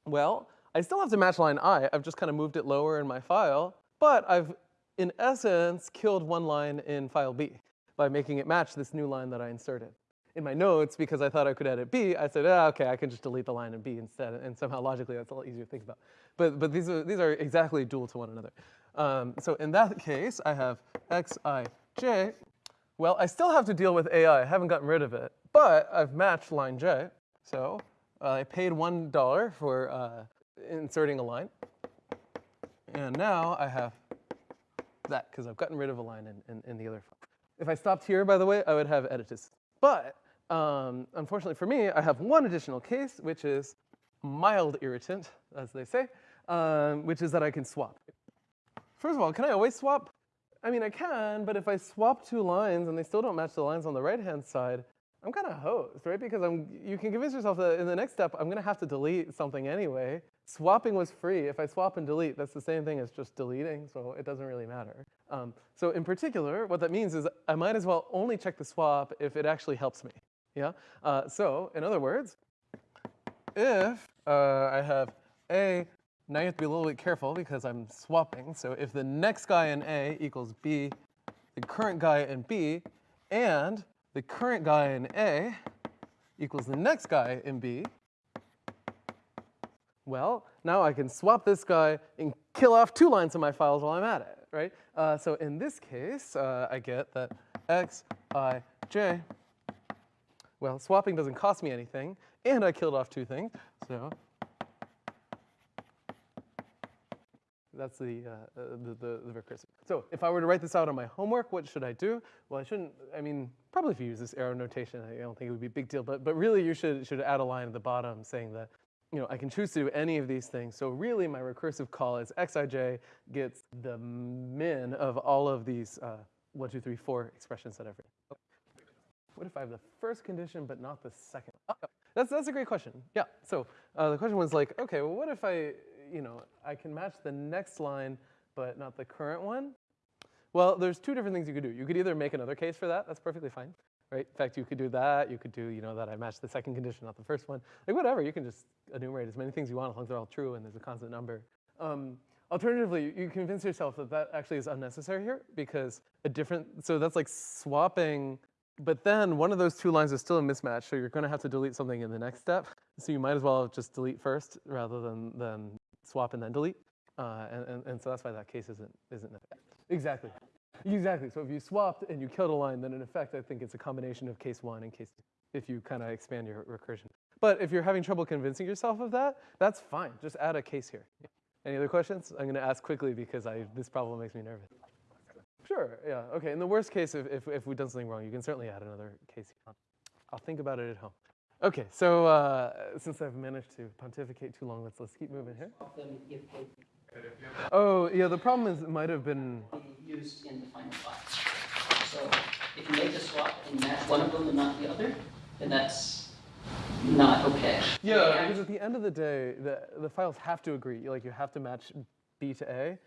A: well, I still have to match line i. I've just kind of moved it lower in my file, but I've, in essence, killed one line in file b by making it match this new line that I inserted. In my notes, because I thought I could edit b, I said, ah, okay, I can just delete the line in b instead, and somehow logically that's a lot easier to think about. But, but these, are, these are exactly dual to one another. Um, so in that case, I have xij. Well, I still have to deal with ai. I haven't gotten rid of it, but I've matched line j. So uh, I paid $1 for uh, inserting a line. And now I have that, because I've gotten rid of a line in, in, in the other file. If I stopped here, by the way, I would have editus. But um, unfortunately for me, I have one additional case, which is mild irritant, as they say, um, which is that I can swap. First of all, can I always swap? I mean, I can, but if I swap two lines and they still don't match the lines on the right-hand side, I'm kind of hosed, right? Because I'm, you can convince yourself that in the next step, I'm going to have to delete something anyway. Swapping was free. If I swap and delete, that's the same thing as just deleting, so it doesn't really matter. Um, so in particular, what that means is I might as well only check the swap if it actually helps me. Yeah. Uh, so in other words, if uh, I have A, now you have to be a little bit careful because I'm swapping. So if the next guy in A equals B, the current guy in B, and the current guy in A equals the next guy in B, well, now I can swap this guy and kill off two lines of my files while I'm at it, right? Uh, so in this case, uh, I get that x, i, j, well, swapping doesn't cost me anything, and I killed off two things, so that's the, uh, uh, the, the, the recursive. So if I were to write this out on my homework, what should I do? Well, I shouldn't, I mean, probably if you use this arrow notation, I don't think it would be a big deal, but, but really you should, should add a line at the bottom saying that you know, I can choose to do any of these things. So really my recursive call is xij gets the min of all of these uh, one, two, three, four expressions that I've written. What if I have the first condition but not the second? Oh, that's, that's a great question. Yeah, so uh, the question was like, okay, well what if I, you know, I can match the next line but not the current one? Well, there's two different things you could do. You could either make another case for that, that's perfectly fine right? In fact, you could do that. You could do, you know, that I match the second condition, not the first one. Like whatever, you can just enumerate as many things you want as long as they're all true and there's a constant number. Um, alternatively, you convince yourself that that actually is unnecessary here because a different, so that's like swapping, but then one of those two lines is still a mismatch, so you're gonna have to delete something in the next step. So you might as well just delete first rather than, than swap and then delete. Uh, and, and, and so that's why that case isn't, isn't exactly. Exactly. So if you swapped and you killed a line, then in effect, I think it's a combination of case one and case two, if you kind of expand your recursion. But if you're having trouble convincing yourself of that, that's fine. Just add a case here. Any other questions? I'm going to ask quickly because I, this problem makes me nervous. Sure, yeah, okay. In the worst case, if, if, if we've done something wrong, you can certainly add another case. I'll think about it at home. Okay, so uh, since I've managed to pontificate too long, let's, let's keep moving here.
B: Of them if they
A: Oh, yeah, the problem is it might have been
B: used in the final file. So if you make the swap and match one of them and not the other, then that's not okay.
A: Yeah, because at the end of the day, the, the files have to agree. Like you have to match B to A.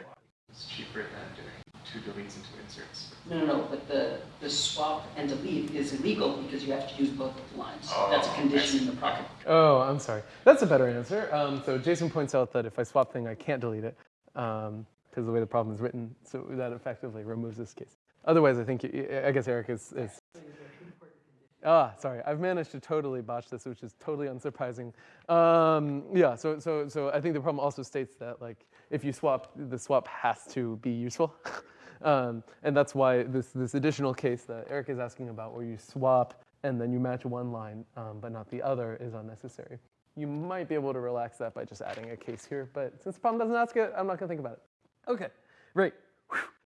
C: It's cheaper than doing two deletes and two inserts.
B: No, no, no, but the, the swap and delete is illegal because you have to use both of the lines. That's a
C: Oh,
B: condition in the problem.
A: Oh, I'm sorry. That's a better answer. Um, so Jason points out that if I swap thing, I can't delete it because the way the problem is written. So that effectively removes this case. Otherwise, I think I guess Eric is. is Ah, sorry. I've managed to totally botch this, which is totally unsurprising. Um, yeah. So so so I think the problem also states that like if you swap, the swap has to be useful. Um, and that's why this, this additional case that Eric is asking about, where you swap and then you match one line um, but not the other, is unnecessary. You might be able to relax that by just adding a case here, but since the problem doesn't ask it, I'm not going to think about it. Okay, great.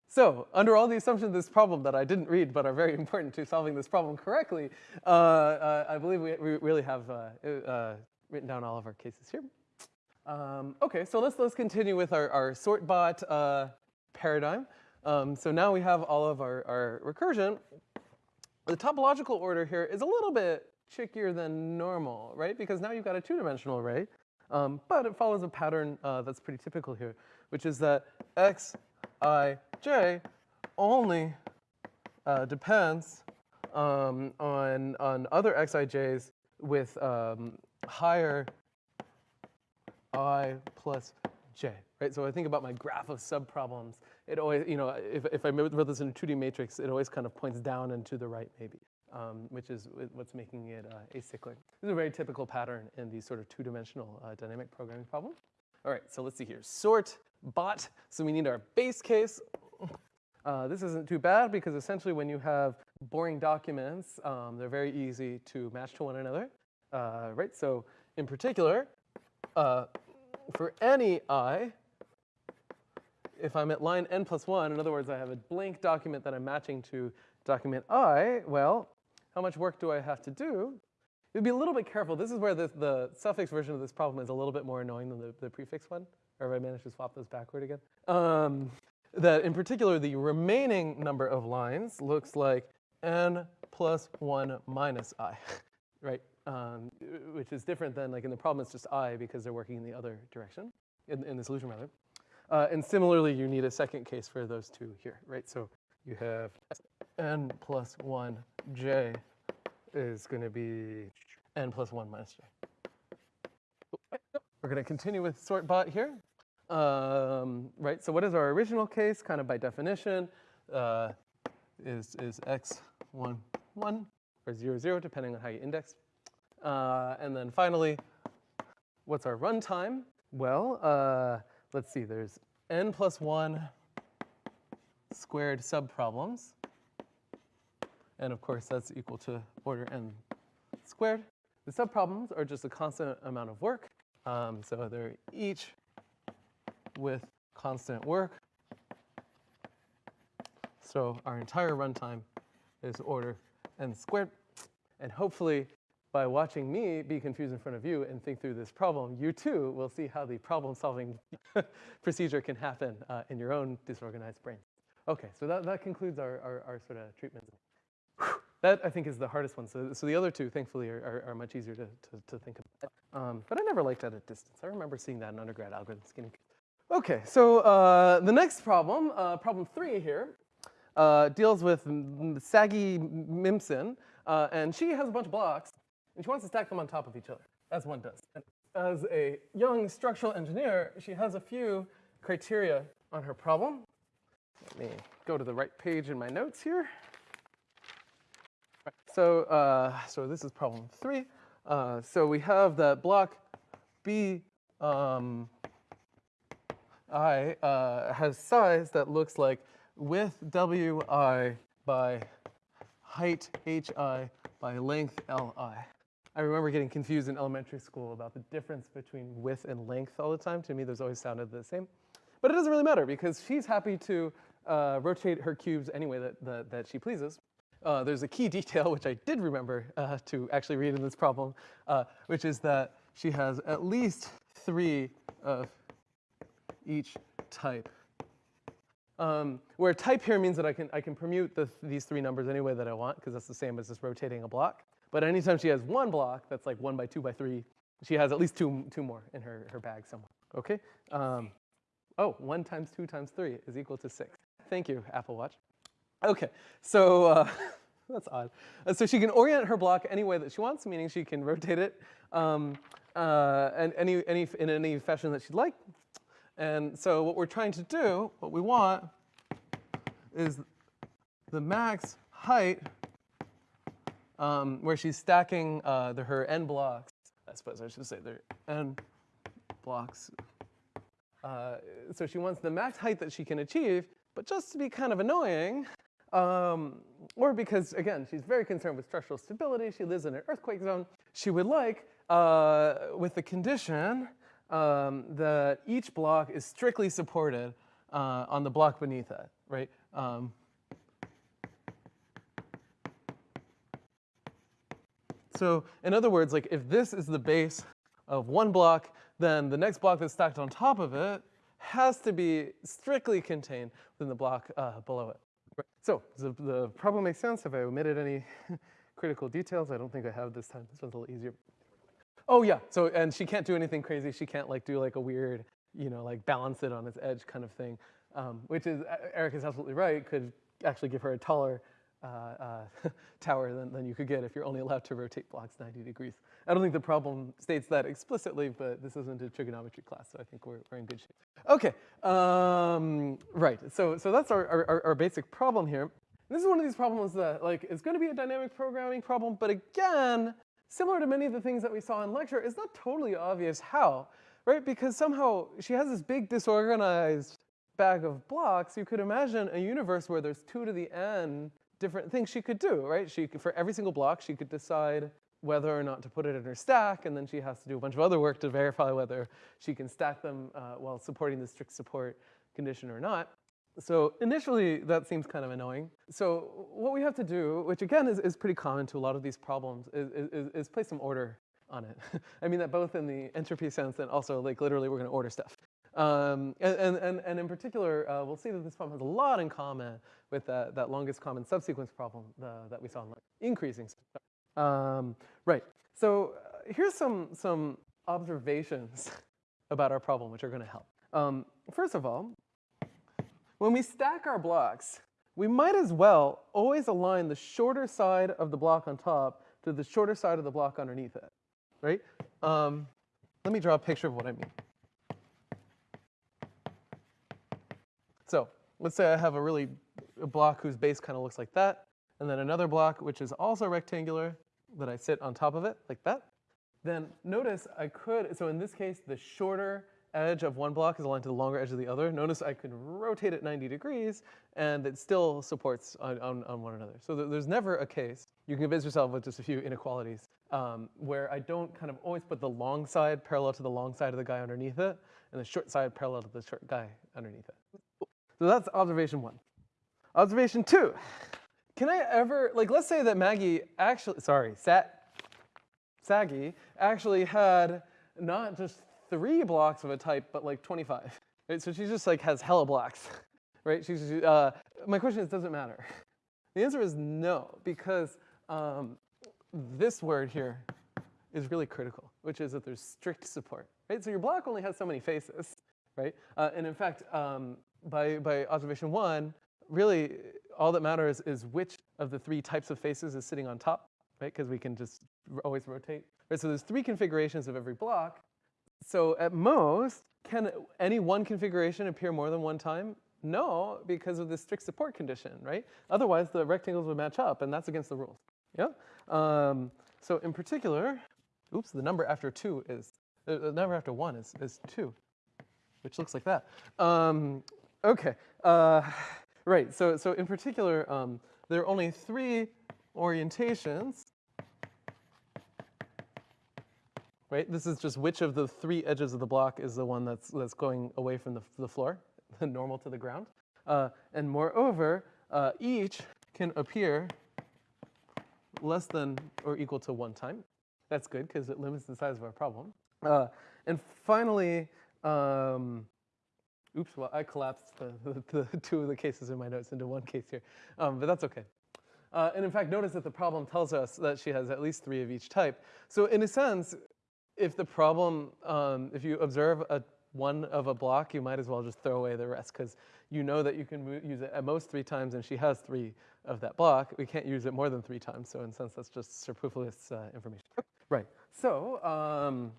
A: So, under all the assumptions of this problem that I didn't read but are very important to solving this problem correctly, uh, uh, I believe we, we really have uh, uh, written down all of our cases here. Um, okay, so let's, let's continue with our, our sort bot uh, paradigm. Um, so now we have all of our, our recursion. The topological order here is a little bit trickier than normal, right? Because now you've got a two-dimensional array, um, but it follows a pattern uh, that's pretty typical here, which is that x, i, j only uh, depends um, on, on other xij's with um, higher i plus j, right? So I think about my graph of subproblems. It always, you know, if, if I wrote this in a 2D matrix, it always kind of points down and to the right, maybe, um, which is what's making it uh, acyclic. This is a very typical pattern in these sort of two-dimensional uh, dynamic programming problems. All right, so let's see here. Sort bot. So we need our base case. Uh, this isn't too bad because essentially when you have boring documents, um, they're very easy to match to one another, uh, right? So in particular, uh, for any i, if I'm at line n plus 1, in other words, I have a blank document that I'm matching to document i, well, how much work do I have to do? You'd be a little bit careful. This is where the, the suffix version of this problem is a little bit more annoying than the, the prefix one. Or if I managed to swap those backward again. Um, that in particular, the remaining number of lines looks like n plus 1 minus i, right? Um, which is different than like in the problem, it's just i because they're working in the other direction, in, in the solution rather. Uh, and similarly, you need a second case for those two here, right? So you have n plus 1 j is going to be n plus 1 minus j. We're going to continue with sort bot here. Um, right, so what is our original case? Kind of by definition, uh, is, is x 1, 1 or 0, 0, depending on how you index. Uh, and then finally, what's our runtime? Well, uh, let's see, there's n plus 1 squared subproblems. And of course, that's equal to order n squared. The subproblems are just a constant amount of work. Um, so they're each with constant work. So our entire runtime is order n squared. And hopefully, by watching me be confused in front of you and think through this problem, you too will see how the problem solving procedure can happen uh, in your own disorganized brain. Okay, so that, that concludes our, our, our sort of treatment. That I think is the hardest one. So, so the other two, thankfully, are, are, are much easier to, to, to think about. Um, but I never liked that edit distance. I remember seeing that in undergrad algorithms. Okay, so uh, the next problem, uh, problem three here, uh, deals with Saggy Mimson, uh, and she has a bunch of blocks, and she wants to stack them on top of each other, as one does. And as a young structural engineer, she has a few criteria on her problem. Let me go to the right page in my notes here. So, uh, so this is problem three. Uh, so we have that block B um, I uh, has size that looks like width Wi by height hi by length li. I remember getting confused in elementary school about the difference between width and length all the time. To me, those always sounded the same. But it doesn't really matter because she's happy to uh, rotate her cubes any way that, that, that she pleases. Uh, there's a key detail which I did remember uh, to actually read in this problem, uh, which is that she has at least three of each type Um, where type here means that I can, I can permute the, these three numbers any way that I want, because that's the same as just rotating a block. But anytime she has one block that's like one by two by three, she has at least two, two more in her, her bag somewhere, okay? Um, oh, one times two times three is equal to six. Thank you, Apple Watch. Okay, so uh, that's odd. Uh, so she can orient her block any way that she wants, meaning she can rotate it um, uh, and any, any, in any fashion that she'd like. And so what we're trying to do, what we want, is the max height um, where she's stacking uh, the, her n blocks. I suppose I should say the n blocks. Uh, so she wants the max height that she can achieve, but just to be kind of annoying, um, or because, again, she's very concerned with structural stability, she lives in an earthquake zone, she would like, uh, with the condition um, that each block is strictly supported uh, on the block beneath it, right? So in other words, like if this is the base of one block, then the next block that's stacked on top of it has to be strictly contained within the block uh, below it. Right. So the, the problem makes sense. Have I omitted any critical details? I don't think I have this time. This one's a little easier. Oh yeah, so, and she can't do anything crazy. She can't like do like a weird, you know, like balance it on its edge kind of thing, um, which is, Eric is absolutely right, could actually give her a taller uh, uh, tower than, than you could get if you're only allowed to rotate blocks 90 degrees. I don't think the problem states that explicitly, but this isn't a trigonometry class, so I think we're, we're in good shape. Okay, um, right, so, so that's our, our, our basic problem here. This is one of these problems that like is gonna be a dynamic programming problem, but again, similar to many of the things that we saw in lecture, it's not totally obvious how, right? Because somehow she has this big disorganized bag of blocks. You could imagine a universe where there's two to the n different things she could do, right? She could, for every single block, she could decide whether or not to put it in her stack, and then she has to do a bunch of other work to verify whether she can stack them uh, while supporting the strict support condition or not. So initially, that seems kind of annoying. So what we have to do, which again is, is pretty common to a lot of these problems, is, is, is place some order on it. I mean that both in the entropy sense and also like literally we're going to order stuff. Um, and, and, and in particular, uh, we'll see that this problem has a lot in common with that, that longest common subsequence problem uh, that we saw in increasing. Um, right, so uh, here's some, some observations about our problem which are gonna help. Um, first of all, when we stack our blocks, we might as well always align the shorter side of the block on top to the shorter side of the block underneath it, right? Um, let me draw a picture of what I mean. So let's say I have a really a block whose base kind of looks like that, and then another block which is also rectangular that I sit on top of it like that. Then notice I could, so in this case, the shorter edge of one block is aligned to the longer edge of the other. Notice I could rotate it 90 degrees and it still supports on, on, on one another. So th there's never a case, you can convince yourself with just a few inequalities, um, where I don't kind of always put the long side parallel to the long side of the guy underneath it and the short side parallel to the short guy underneath it. So that's observation one. Observation two, can I ever, like let's say that Maggie actually, sorry, Sat, Saggy actually had not just three blocks of a type, but like 25. Right? So she just like has hella blocks, right? She's, uh, my question is, does it matter? The answer is no, because um, this word here is really critical, which is that there's strict support, right? So your block only has so many faces, right? Uh, and in fact, um, by, by observation one, really all that matters is which of the three types of faces is sitting on top, right? Because we can just always rotate. Right, so there's three configurations of every block. So at most, can any one configuration appear more than one time? No, because of the strict support condition, right? Otherwise, the rectangles would match up, and that's against the rules. Yeah. Um, so in particular, oops, the number after two is uh, the number after one is is two, which looks like that. Um, okay. Uh, right. So so in particular, um, there are only three orientations right? This is just which of the three edges of the block is the one that's, that's going away from the, the floor, the normal to the ground. Uh, and moreover, uh, each can appear less than or equal to one time. That's good because it limits the size of our problem. Uh, and finally, um, Oops, well, I collapsed the, the, the two of the cases in my notes into one case here, um, but that's okay. Uh, and in fact, notice that the problem tells us that she has at least three of each type. So in a sense, if the problem, um, if you observe a one of a block, you might as well just throw away the rest because you know that you can use it at most three times and she has three of that block. We can't use it more than three times, so in a sense that's just superfluous uh, information. Right, so um,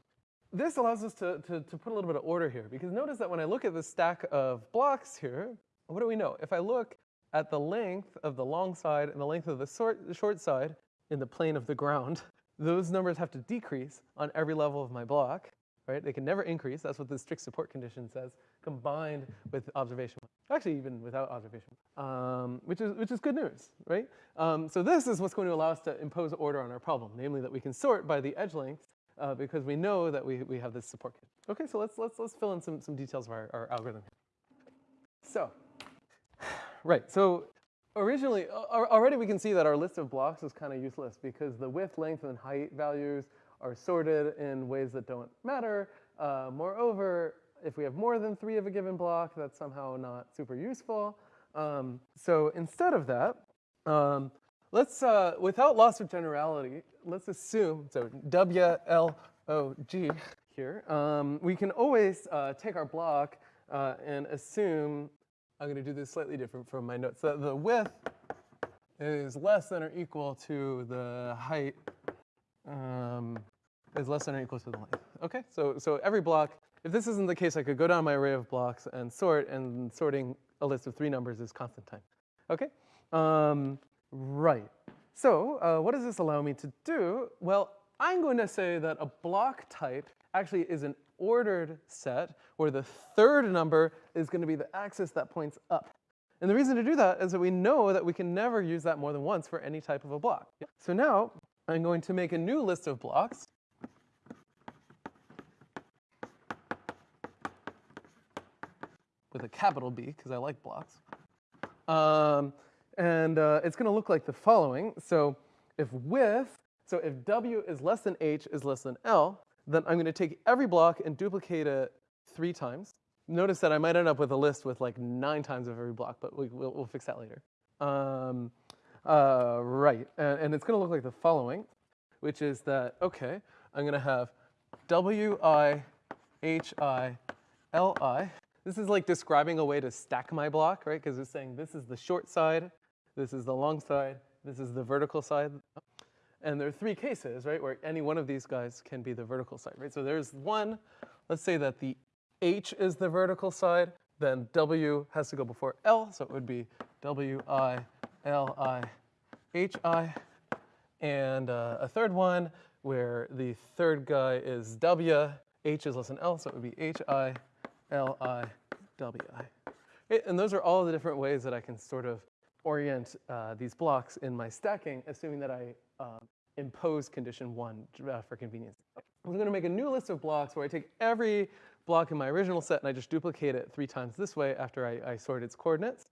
A: this allows us to, to, to put a little bit of order here because notice that when I look at the stack of blocks here, what do we know? If I look at the length of the long side and the length of the short, the short side in the plane of the ground, those numbers have to decrease on every level of my block right? They can never increase. That's what the strict support condition says, combined with observation. Actually, even without observation, um, which is which is good news, right? Um, so this is what's going to allow us to impose order on our problem, namely that we can sort by the edge lengths uh, because we know that we, we have this support kit. Okay, so let's let's let's fill in some some details of our, our algorithm. So, right, so originally already we can see that our list of blocks is kind of useless because the width, length, and height values are sorted in ways that don't matter. Uh, moreover, if we have more than three of a given block, that's somehow not super useful. Um, so instead of that, um, let's, uh, without loss of generality, let's assume, so WLOG here, um, we can always uh, take our block uh, and assume, I'm going to do this slightly different from my notes, that the width is less than or equal to the height um, is less than or equal to the length. Okay, so, so every block, if this isn't the case, I could go down my array of blocks and sort, and sorting a list of three numbers is constant time. Okay, um, right. So uh, what does this allow me to do? Well, I'm going to say that a block type actually is an ordered set where the third number is going to be the axis that points up. And the reason to do that is that we know that we can never use that more than once for any type of a block. So now I'm going to make a new list of blocks. With a capital B, because I like blocks. Um, and uh, it's going to look like the following. So if width, so if W is less than H is less than L, then I'm going to take every block and duplicate it three times. Notice that I might end up with a list with like nine times of every block, but we, will we'll fix that later. Um, uh, right, and, and it's gonna look like the following, which is that, okay, I'm gonna have W-I, H-I, L-I. This is like describing a way to stack my block, right? Because it's saying this is the short side, this is the long side, this is the vertical side. And there are three cases, right, where any one of these guys can be the vertical side, right? So there's one, let's say that the H is the vertical side, then W has to go before L, so it would be W-I, L-I-H-I, and uh, a third one where the third guy is W, H is less than L, so it would be H-I-L-I-W-I. And those are all the different ways that I can sort of orient uh, these blocks in my stacking, assuming that I uh, impose condition one uh, for convenience. I'm going to make a new list of blocks where I take every block in my original set and I just duplicate it three times this way after I, I sort its coordinates.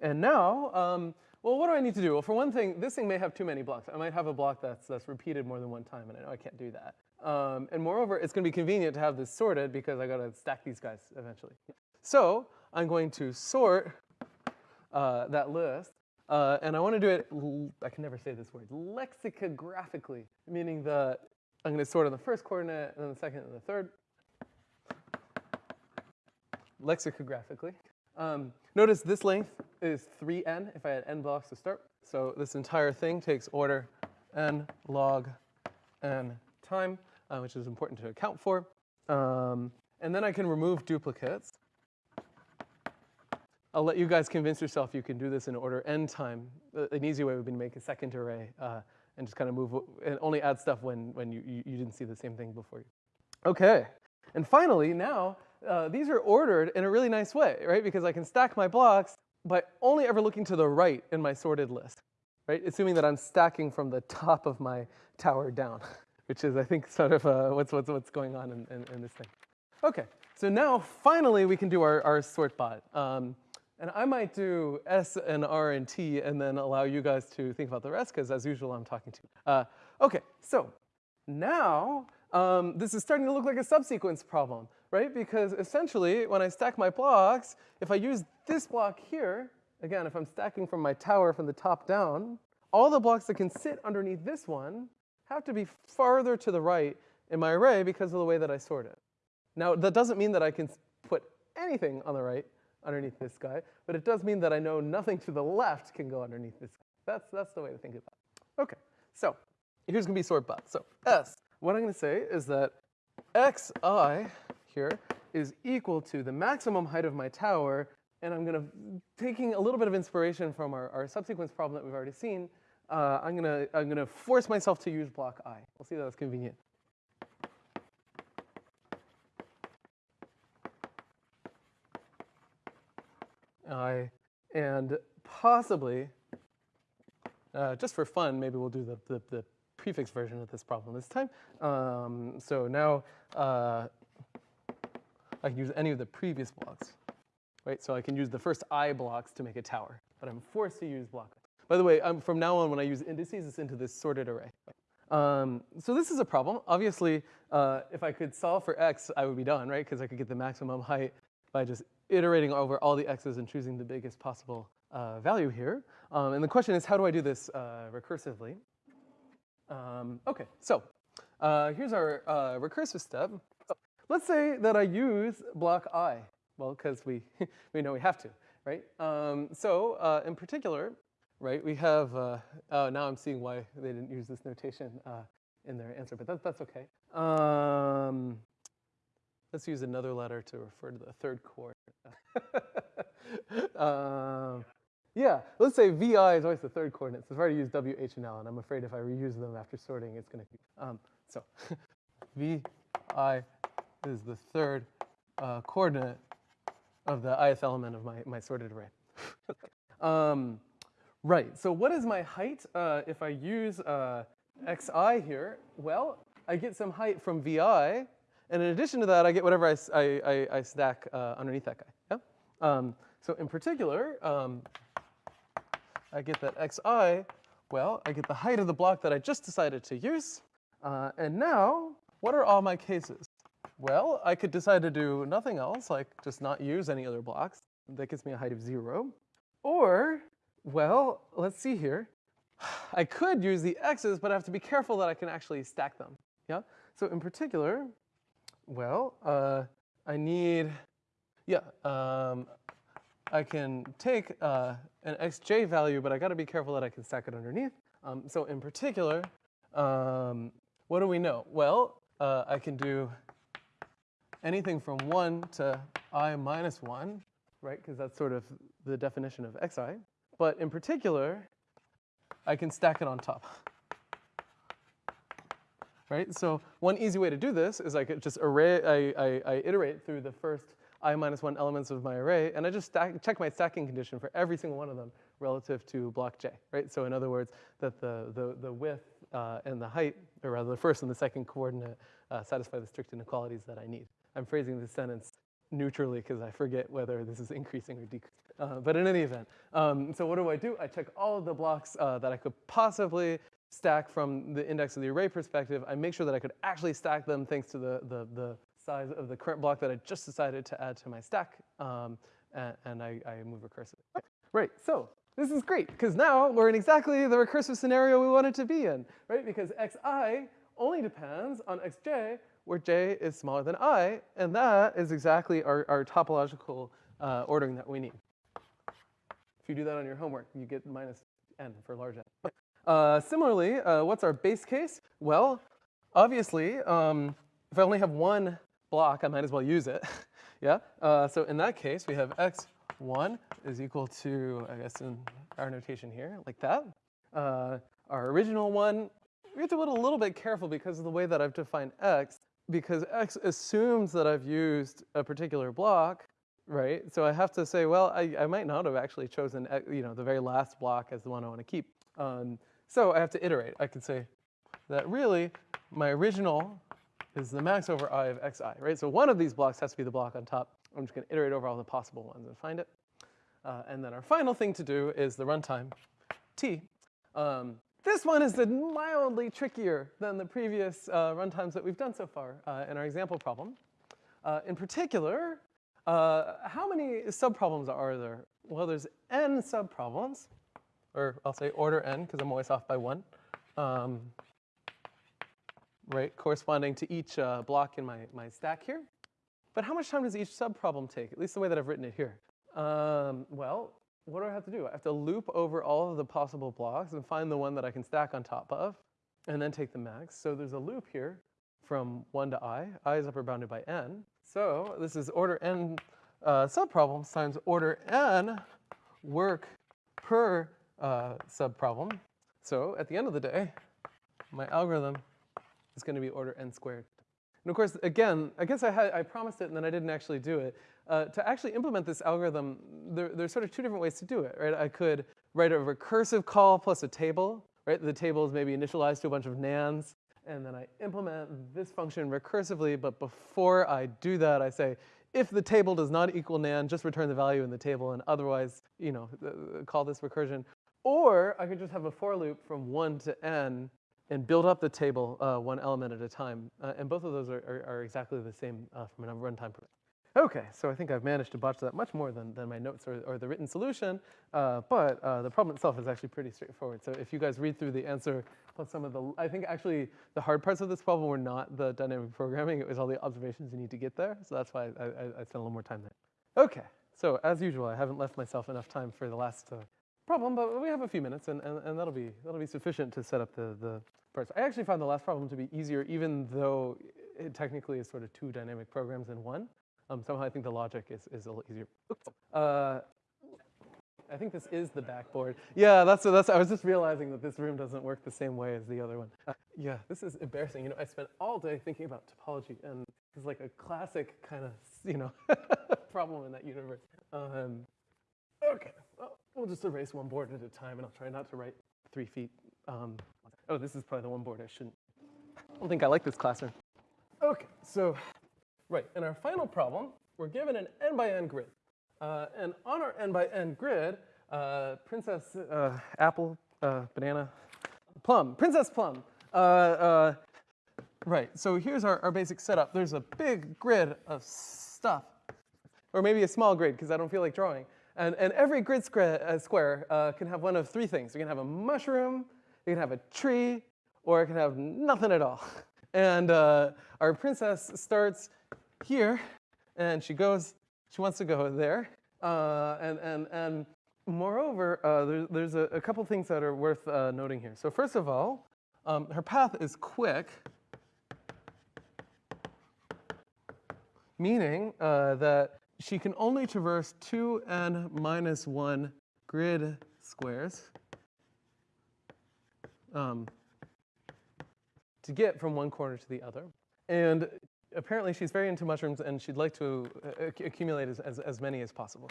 A: And now, um, well, what do I need to do? Well, for one thing, this thing may have too many blocks. I might have a block that's, that's repeated more than one time, and I know I can't do that. Um, and moreover, it's going to be convenient to have this sorted because I got to stack these guys eventually. So I'm going to sort uh, that list, uh, and I want to do it, I can never say this word, lexicographically, meaning that I'm going to sort on the first coordinate, and then the second and the third. Lexicographically. Um, notice this length is 3n if I had n blocks to start. So this entire thing takes order n log n time, uh, which is important to account for. Um, and then I can remove duplicates. I'll let you guys convince yourself you can do this in order n time. Uh, an easy way would be to make a second array uh, and just kind of move and only add stuff when, when you, you, didn't see the same thing before. Okay, and finally now uh, these are ordered in a really nice way, right? Because I can stack my blocks by only ever looking to the right in my sorted list, right? Assuming that I'm stacking from the top of my tower down, which is, I think, sort of uh, what's, what's, what's going on in, in, in, this thing. Okay, so now finally we can do our, our sort bot. Um, and I might do S and R and T and then allow you guys to think about the rest because as usual I'm talking to you. Uh, okay, so now um, this is starting to look like a subsequence problem, right? Because essentially, when I stack my blocks, if I use this block here, again, if I'm stacking from my tower from the top down, all the blocks that can sit underneath this one have to be farther to the right in my array because of the way that I sort it. Now, that doesn't mean that I can put anything on the right underneath this guy, but it does mean that I know nothing to the left can go underneath this guy. That's, that's the way to think about it. Okay, so here's gonna be sort bot. So S, what I'm gonna say is that xi here is equal to the maximum height of my tower, and I'm gonna, taking a little bit of inspiration from our, our subsequence problem that we've already seen, uh, I'm gonna, I'm gonna force myself to use block i. We'll see that that's convenient. I, and possibly, uh, just for fun, maybe we'll do the, the, the, prefix version of this problem this time. Um, so now uh, I can use any of the previous blocks, right? So I can use the first i blocks to make a tower, but I'm forced to use block. By the way, from now on, when I use indices, it's into this sorted array. Um, so this is a problem. Obviously, uh, if I could solve for x, I would be done, right? Because I could get the maximum height by just iterating over all the x's and choosing the biggest possible uh, value here. Um, and the question is, how do I do this uh, recursively? Um, okay, so uh, here's our uh, recursive step. So let's say that I use block i. Well, because we, we know we have to, right? Um, so uh, in particular, right, we have, uh, oh, now I'm seeing why they didn't use this notation in their answer, but that, that's okay. Um, let's use another letter to refer to the third coordinate. um, yeah, let's say vi is always the third coordinate. So I've already used w, h, and l, and I'm afraid if I reuse them after sorting, it's going to. Um, so vi is the third uh, coordinate of the ith element of my, my sorted array. um, right, so what is my height uh, if I use uh, xi here? Well, I get some height from vi, and in addition to that, I get whatever I, I, I stack uh, underneath that guy. Yeah? Um, so in particular, um, I get that xi, well, I get the height of the block that I just decided to use. Uh, and now, what are all my cases? Well, I could decide to do nothing else, like just not use any other blocks. That gives me a height of zero. Or, well, let's see here. I could use the x's, but I have to be careful that I can actually stack them. Yeah. So in particular, well, uh, I need, yeah, um, I can take uh, an xj value, but I got to be careful that I can stack it underneath. Um, so in particular, um, what do we know? Well, uh, I can do anything from 1 to i minus 1, right? Because that's sort of the definition of xi. But in particular, I can stack it on top. Right? So one easy way to do this is I could just array, I, I, I iterate through the first i minus 1 elements of my array, and I just stack, check my stacking condition for every single one of them relative to block j, right? So in other words, that the, the, the width uh, and the height, or rather the first and the second coordinate, uh, satisfy the strict inequalities that I need. I'm phrasing this sentence neutrally because I forget whether this is increasing or decreasing. Uh, but in any event, um, so what do I do? I check all of the blocks uh, that I could possibly stack from the index of the array perspective. I make sure that I could actually stack them thanks to the, the, the size of the current block that I just decided to add to my stack, um, and, and I, I, move recursively. Right, so this is great, because now we're in exactly the recursive scenario we wanted to be in, right? Because xi only depends on xj, where j is smaller than i, and that is exactly our, our topological uh, ordering that we need. If you do that on your homework, you get minus n for large n. Uh, similarly, uh, what's our base case? Well, obviously, um, if I only have one block, I might as well use it. yeah. Uh, so in that case, we have x1 is equal to, I guess in our notation here, like that. Uh, our original one, we have to be a little bit careful because of the way that I've defined x, because x assumes that I've used a particular block, right? So I have to say, well, I, I might not have actually chosen, you know, the very last block as the one I want to keep. Um, so I have to iterate. I can say that really my original is the max over i of xi, right? So one of these blocks has to be the block on top. I'm just going to iterate over all the possible ones and find it. Uh, and then our final thing to do is the runtime t. Um, This one is mildly trickier than the previous uh, runtimes that we've done so far uh, in our example problem. Uh, in particular, uh, how many subproblems are there? Well, there's n subproblems, or I'll say order n because I'm always off by one, um, right, corresponding to each uh, block in my, my stack here. But how much time does each subproblem take, at least the way that I've written it here? Um, well, what do I have to do? I have to loop over all of the possible blocks and find the one that I can stack on top of, and then take the max. So there's a loop here from 1 to i. i is upper bounded by n. So this is order n uh, subproblems times order n work per uh, subproblem. So at the end of the day, my algorithm is going to be order n squared. And of course, again, I guess I, had, I promised it and then I didn't actually do it. Uh, to actually implement this algorithm, there, there's sort of two different ways to do it, right? I could write a recursive call plus a table, right? The table is maybe initialized to a bunch of nans, and then I implement this function recursively, but before I do that, I say, if the table does not equal nan, just return the value in the table, and otherwise, you know, call this recursion. Or I could just have a for loop from 1 to n and build up the table uh, one element at a time. Uh, and both of those are, are, are exactly the same uh, from a runtime perspective. Okay, so I think I've managed to botch that much more than, than my notes or, or the written solution, uh, but uh, the problem itself is actually pretty straightforward. So if you guys read through the answer plus some of the, I think actually the hard parts of this problem were not the dynamic programming, it was all the observations you need to get there. So that's why I, I, I spent a little more time there. Okay, so as usual, I haven't left myself enough time for the last uh, problem, but we have a few minutes and, and, and that'll, be, that'll be sufficient to set up the, the parts. I actually found the last problem to be easier even though it technically is sort of two dynamic programs in one. Um, somehow I think the logic is, is a little easier. Uh, I think this is the backboard. Yeah, that's, that's, I was just realizing that this room doesn't work the same way as the other one. Uh, yeah, this is embarrassing. You know, I spent all day thinking about topology and it's like a classic kind of, you know, problem in that universe. Um, okay, well, just erase one board at a time and I'll try not to write three feet. Um, oh, this is probably the one board I shouldn't. I don't think I like this classroom. Okay, so Right, in our final problem, we're given an n by n grid. Uh, and on our n by n grid, uh, Princess uh, Apple, uh, Banana, Plum, Princess Plum. Uh, uh, right, so here's our, our basic setup. There's a big grid of stuff, or maybe a small grid, because I don't feel like drawing. And, and every grid square, square can have one of three things. You can have a mushroom, you can have a tree, or it can have nothing at all. And our princess starts here, and she goes, she wants to go there. Uh, and, and, and moreover, uh, there, there's a, a, couple things that are worth uh, noting here. So first of all, um, her path is quick, meaning uh, that she can only traverse 2n minus 1 grid squares um, to get from one corner to the other. And apparently she's very into mushrooms and she'd like to uh, accumulate as, as, as, many as possible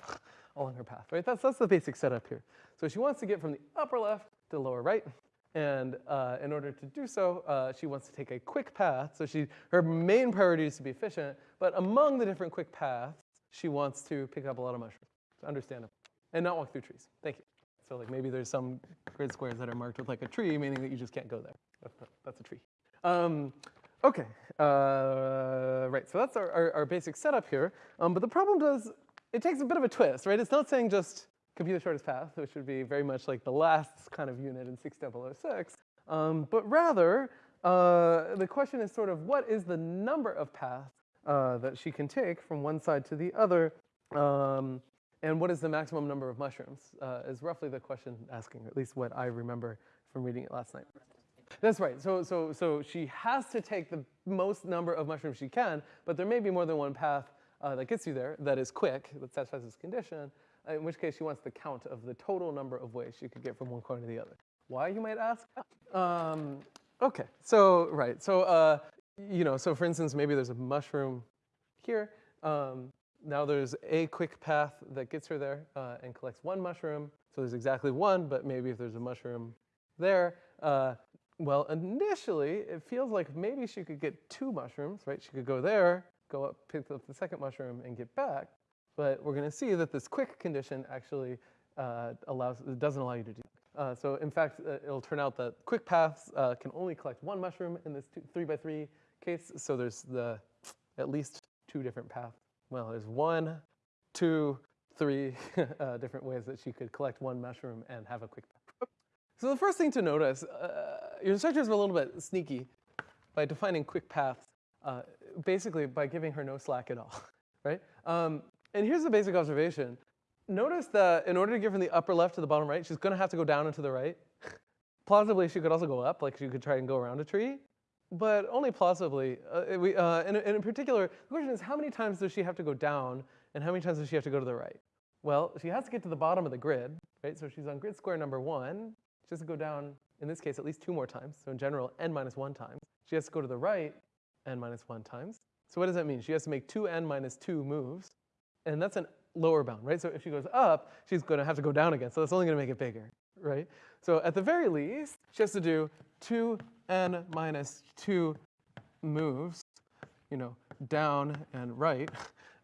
A: along her path, right? That's, that's the basic setup here. So she wants to get from the upper left to lower right. And uh, in order to do so, uh, she wants to take a quick path. So she, her main priority is to be efficient, but among the different quick paths, she wants to pick up a lot of mushrooms. Understandable. And not walk through trees. Thank you. So like maybe there's some grid squares that are marked with like a tree, meaning that you just can't go there. That's, that's a tree. Um, Okay, uh, right, so that's our, our, our, basic setup here. Um, but the problem does, it takes a bit of a twist, right? It's not saying just compute the shortest path, which would be very much like the last kind of unit in 6006, um, but rather, uh, the question is sort of what is the number of paths uh, that she can take from one side to the other, um, and what is the maximum number of mushrooms, uh, is roughly the question asking, at least what I remember from reading it last night. That's right. So, so, so she has to take the most number of mushrooms she can, but there may be more than one path uh, that gets you there that is quick, that satisfies this condition, in which case she wants the count of the total number of ways she could get from one corner to the other. Why, you might ask? Um, okay, so, right, so, uh, you know, so for instance, maybe there's a mushroom here. Um, now there's a quick path that gets her there uh, and collects one mushroom. So there's exactly one, but maybe if there's a mushroom there, uh, well, initially, it feels like maybe she could get two mushrooms, right? She could go there, go up, pick up the second mushroom, and get back. But we're going to see that this quick condition actually uh, allows, it doesn't allow you to do that. Uh, so in fact, uh, it'll turn out that quick paths uh, can only collect one mushroom in this two, three by three case. So there's the at least two different paths. Well, there's one, two, three uh, different ways that she could collect one mushroom and have a quick path. So the first thing to notice, uh, your instructors were a little bit sneaky by defining quick paths, uh, basically by giving her no slack at all, right? Um, and here's the basic observation. Notice that in order to get from the upper left to the bottom right, she's gonna have to go down and to the right. Plausibly, she could also go up, like she could try and go around a tree, but only plausibly. Uh, we, uh, and, and in particular, the question is how many times does she have to go down and how many times does she have to go to the right? Well, she has to get to the bottom of the grid, right? So she's on grid square number one. She has to go down, in this case, at least two more times. So in general, n minus one times. She has to go to the right n minus one times. So what does that mean? She has to make two n minus two moves. And that's a lower bound, right? So if she goes up, she's gonna have to go down again. So that's only gonna make it bigger, right? So at the very least, she has to do two n minus two moves, you know, down and right,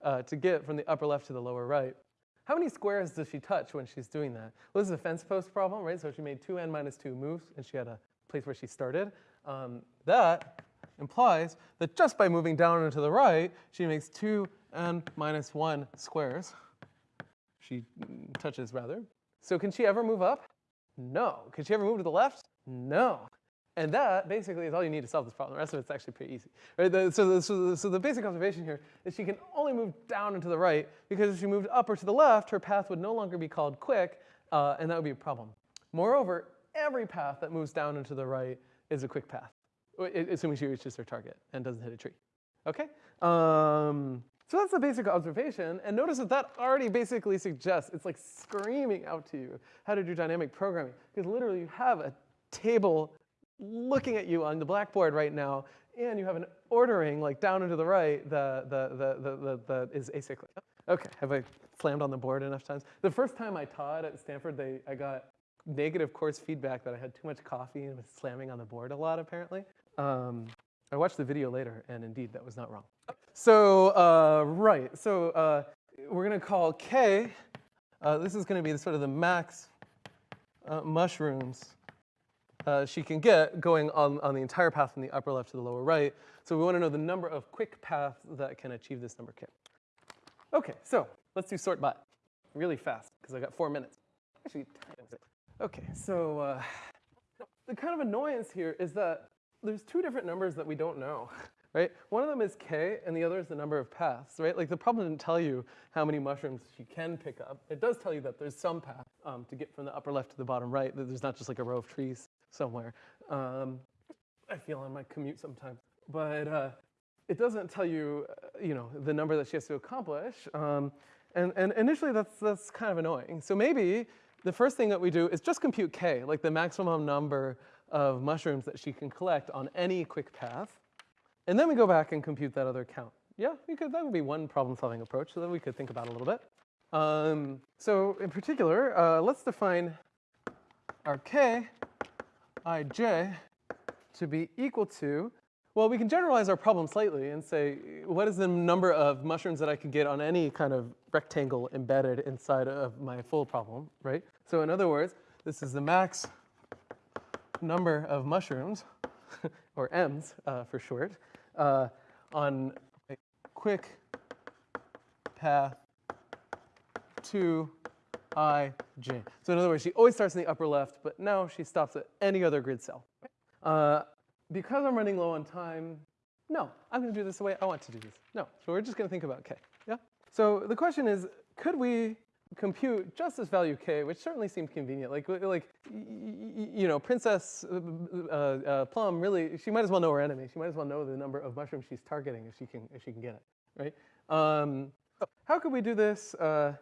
A: uh, to get from the upper left to the lower right. How many squares does she touch when she's doing that? Well, this is a fence post problem, right? So she made two n minus two moves, and she had a place where she started. Um, that implies that just by moving down and to the right, she makes two n minus one squares. She touches rather. So can she ever move up? No. Can she ever move to the left? No. And that basically is all you need to solve this problem. The rest of it's actually pretty easy. Right? The, so, the, so, the, so the basic observation here is she can only move down and to the right because if she moved up or to the left, her path would no longer be called quick, uh, and that would be a problem. Moreover, every path that moves down and to the right is a quick path, assuming she reaches her target and doesn't hit a tree. Okay? Um, so that's the basic observation, and notice that that already basically suggests, it's like screaming out to you how to do dynamic programming, because literally you have a table looking at you on the blackboard right now, and you have an ordering like down and to the right that the, the, the, the, is acyclic. Okay, have I slammed on the board enough times? The first time I taught at Stanford, they, I got negative course feedback that I had too much coffee and was slamming on the board a lot apparently. Um, I watched the video later, and indeed, that was not wrong. So, uh, right, so uh, we're gonna call K, uh, this is gonna be the, sort of the max uh, mushrooms uh, she can get going on, on the entire path from the upper left to the lower right. So we wanna know the number of quick paths that can achieve this number K. Okay, so let's do sortbot really fast, because I got four minutes. Actually, okay, so uh, the kind of annoyance here is that there's two different numbers that we don't know, right? One of them is k, and the other is the number of paths, right? Like the problem didn't tell you how many mushrooms you can pick up. It does tell you that there's some path um, to get from the upper left to the bottom right, that there's not just like a row of trees somewhere. Um, I feel on my commute sometimes. But uh, it doesn't tell you, uh, you know, the number that she has to accomplish. Um, and, and initially that's, that's kind of annoying. So maybe the first thing that we do is just compute k, like the maximum number of mushrooms that she can collect on any quick path. And then we go back and compute that other count. Yeah, we could, that would be one problem solving approach that we could think about a little bit. Um, so in particular, uh, let's define our k ij to be equal to, well, we can generalize our problem slightly and say, what is the number of mushrooms that I could get on any kind of rectangle embedded inside of my full problem, right? So in other words, this is the max number of mushrooms, or M's uh, for short, uh, on a quick path to ij. So in other words, she always starts in the upper left, but now she stops at any other grid cell. Uh, because I'm running low on time, no, I'm going to do this the way I want to do this. No, so we're just going to think about k. Yeah. So the question is, could we compute just this value k, which certainly seemed convenient. Like, like you know, Princess uh, uh, uh, Plum really, she might as well know her enemy. She might as well know the number of mushrooms she's targeting if she can, if she can get it, right? Um, how could we do this uh,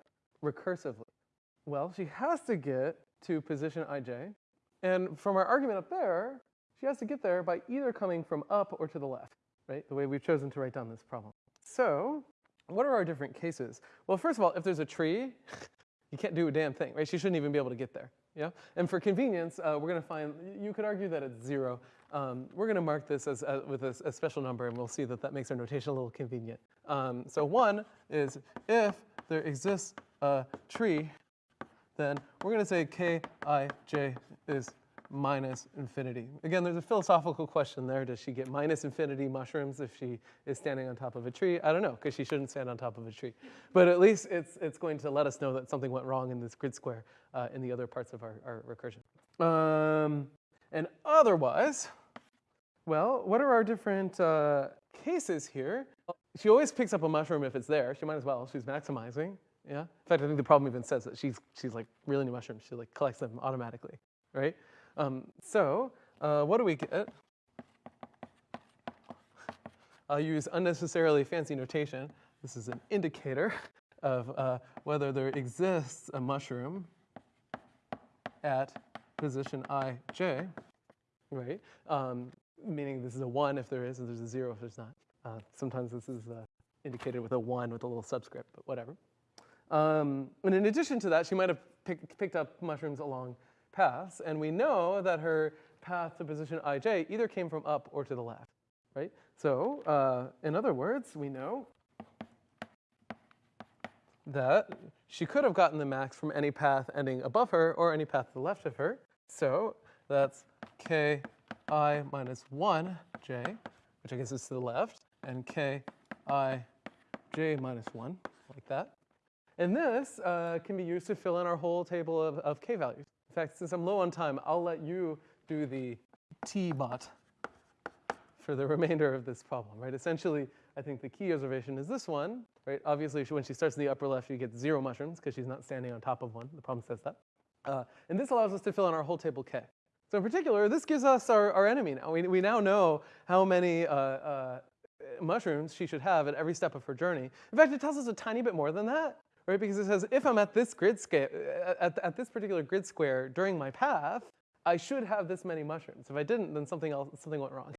A: recursively? Well, she has to get to position ij, and from our argument up there, she has to get there by either coming from up or to the left, right? The way we've chosen to write down this problem. So what are our different cases? Well, first of all, if there's a tree, you can't do a damn thing, right? She shouldn't even be able to get there, yeah? And for convenience, uh, we're gonna find, you could argue that it's zero. Um, we're gonna mark this as, uh, with a, a, special number and we'll see that that makes our notation a little convenient. Um, so one is if there exists a tree then we're going to say kij is minus infinity. Again, there's a philosophical question there. Does she get minus infinity mushrooms if she is standing on top of a tree? I don't know, because she shouldn't stand on top of a tree. But at least it's, it's going to let us know that something went wrong in this grid square uh, in the other parts of our, our recursion. Um, and otherwise, well, what are our different uh, cases here? She always picks up a mushroom if it's there. She might as well. She's maximizing. Yeah. In fact, I think the problem even says that she's she's like really into mushrooms. She like collects them automatically, right? Um, so uh, what do we get? I'll use unnecessarily fancy notation. This is an indicator of uh, whether there exists a mushroom at position i, j, right? Um, meaning this is a 1 if there is, and there's a 0 if there's not. Uh, sometimes this is uh, indicated with a 1 with a little subscript, but whatever. Um, and in addition to that, she might have pick, picked up mushrooms along paths, and we know that her path to position ij either came from up or to the left, right? So uh, in other words, we know that she could have gotten the max from any path ending above her or any path to the left of her. So that's ki minus 1 j, which I guess is to the left, and ki j minus 1, like that. And this uh, can be used to fill in our whole table of, of k values. In fact, since I'm low on time, I'll let you do the t-bot for the remainder of this problem, right? Essentially, I think the key observation is this one, right? Obviously, when she starts in the upper left, you get zero mushrooms because she's not standing on top of one. The problem says that. Uh, and this allows us to fill in our whole table k. So in particular, this gives us our, our enemy now. We, we now know how many uh, uh, mushrooms she should have at every step of her journey. In fact, it tells us a tiny bit more than that, right? Because it says if I'm at this grid scale, at, at this particular grid square during my path, I should have this many mushrooms. If I didn't, then something else, something went wrong.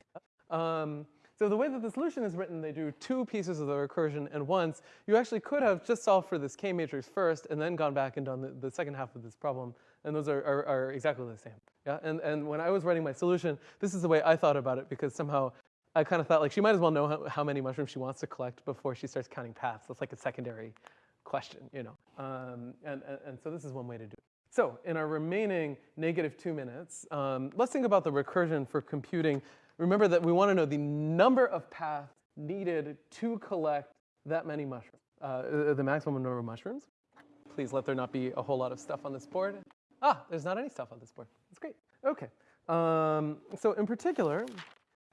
A: Um, so the way that the solution is written, they do two pieces of the recursion and once. You actually could have just solved for this K matrix first and then gone back and done the, the second half of this problem. And those are, are, are, exactly the same. Yeah? And, and when I was writing my solution, this is the way I thought about it because somehow I kind of thought like she might as well know how, how many mushrooms she wants to collect before she starts counting paths. That's like a secondary question, you know. Um, and, and, and so this is one way to do it. So in our remaining negative two minutes, um, let's think about the recursion for computing remember that we want to know the number of paths needed to collect that many mushrooms, uh, the maximum number of mushrooms. Please let there not be a whole lot of stuff on this board. Ah, there's not any stuff on this board. That's great. Okay. Um, so in particular,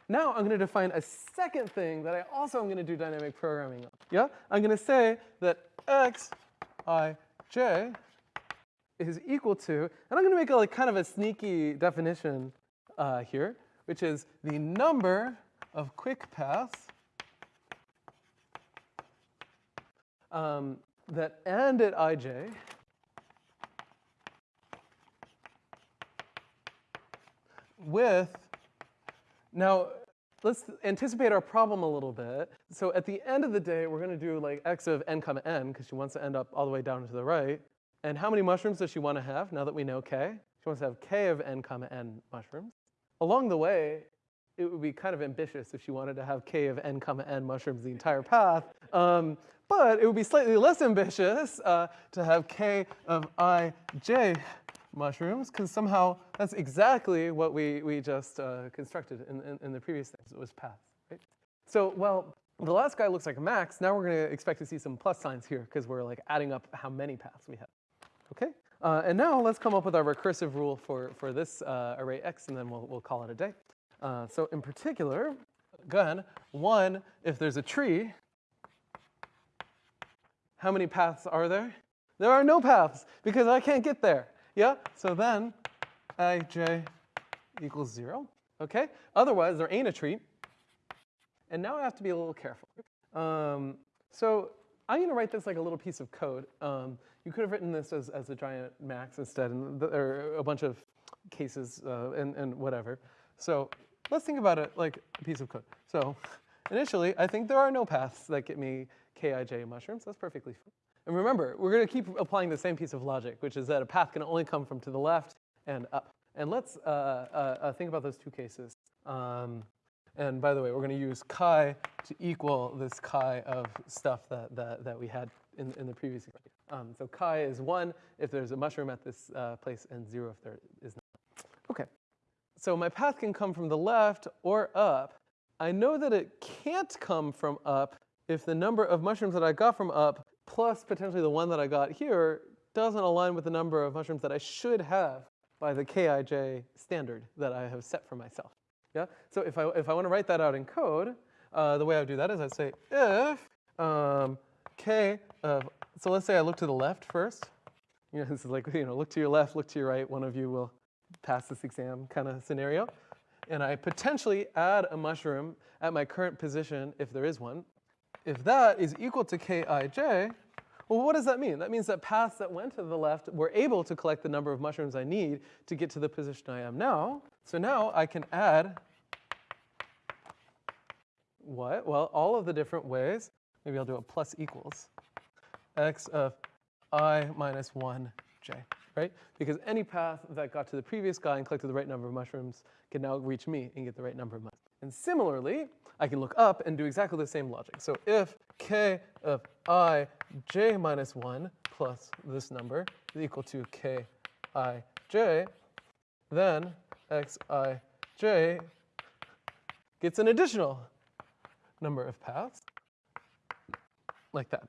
A: now I'm going to define a second thing that I also am going to do dynamic programming on. Yeah? I'm going to say that x, i, j is equal to, and I'm going to make a like kind of a sneaky definition uh, here which is the number of quick paths um, that end at ij with, now let's anticipate our problem a little bit. So at the end of the day, we're going to do like x of n comma n, because she wants to end up all the way down to the right. And how many mushrooms does she want to have now that we know k? She wants to have k of n comma n mushrooms. Along the way, it would be kind of ambitious if she wanted to have k of n comma n mushrooms the entire path. Um, but it would be slightly less ambitious uh, to have k of i j mushrooms, because somehow that's exactly what we, we just uh, constructed in, in, in, the previous things. It was paths, right? So, well, the last guy looks like a max. Now we're going to expect to see some plus signs here, because we're like adding up how many paths we have. Okay? Uh, and now let's come up with our recursive rule for, for this uh, array x, and then we'll, we'll call it a day. Uh, so in particular, again, one, if there's a tree, how many paths are there? There are no paths, because I can't get there. Yeah? So then ij equals 0. Okay? Otherwise, there ain't a treat. And now I have to be a little careful. Um, so I'm going to write this like a little piece of code. Um, you could have written this as, as a giant max instead, and the, or a bunch of cases uh, and, and whatever. So let's think about it like a piece of code. So initially, I think there are no paths that get me Kij mushrooms. That's perfectly fine. And remember, we're going to keep applying the same piece of logic, which is that a path can only come from to the left and up. And let's uh, uh, uh think about those two cases. Um, and by the way, we're going to use chi to equal this chi of stuff that, that, that we had in, in the previous example. Um, so chi is 1 if there's a mushroom at this uh, place, and 0 if there is not. Okay. So my path can come from the left or up. I know that it can't come from up if the number of mushrooms that I got from up plus potentially the one that I got here doesn't align with the number of mushrooms that I should have by the Kij standard that I have set for myself. Yeah? So if I, if I want to write that out in code, uh, the way I would do that is I'd say if um, k of, so let's say I look to the left first. You know, this is like, you know, look to your left, look to your right, one of you will pass this exam kind of scenario. And I potentially add a mushroom at my current position if there is one. If that is equal to kij, well, what does that mean? That means that paths that went to the left were able to collect the number of mushrooms I need to get to the position I am now. So now I can add what? Well, all of the different ways. Maybe I'll do a plus equals x of i minus 1j, right? Because any path that got to the previous guy and collected the right number of mushrooms can now reach me and get the right number of mushrooms. And similarly, I can look up and do exactly the same logic. So if k of i j minus 1 plus this number is equal to k i j, then x i j gets an additional number of paths, like that.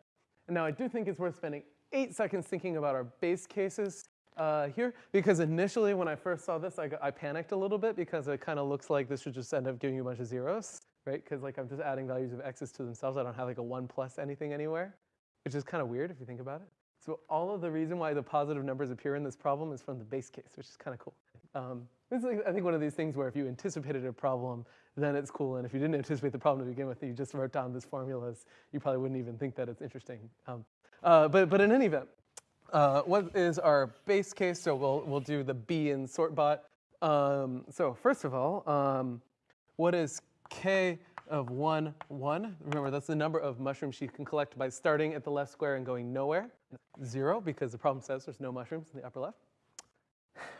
A: And now I do think it's worth spending eight seconds thinking about our base cases uh, here, because initially when I first saw this, I, I panicked a little bit because it kind of looks like this should just end up giving you a bunch of zeros, right? Because like I'm just adding values of x's to themselves. I don't have like a one plus anything anywhere, which is kind of weird if you think about it. So all of the reason why the positive numbers appear in this problem is from the base case, which is kind of cool. Um, like, I think, one of these things where if you anticipated a problem, then it's cool. And if you didn't anticipate the problem to begin with, you just wrote down this formulas, you probably wouldn't even think that it's interesting. Um, uh, but, but in any event, uh, what is our base case? So we'll, we'll do the B in sortbot. Um, so first of all, um, what is k of 1, 1? Remember, that's the number of mushrooms you can collect by starting at the left square and going nowhere. 0, because the problem says there's no mushrooms in the upper left.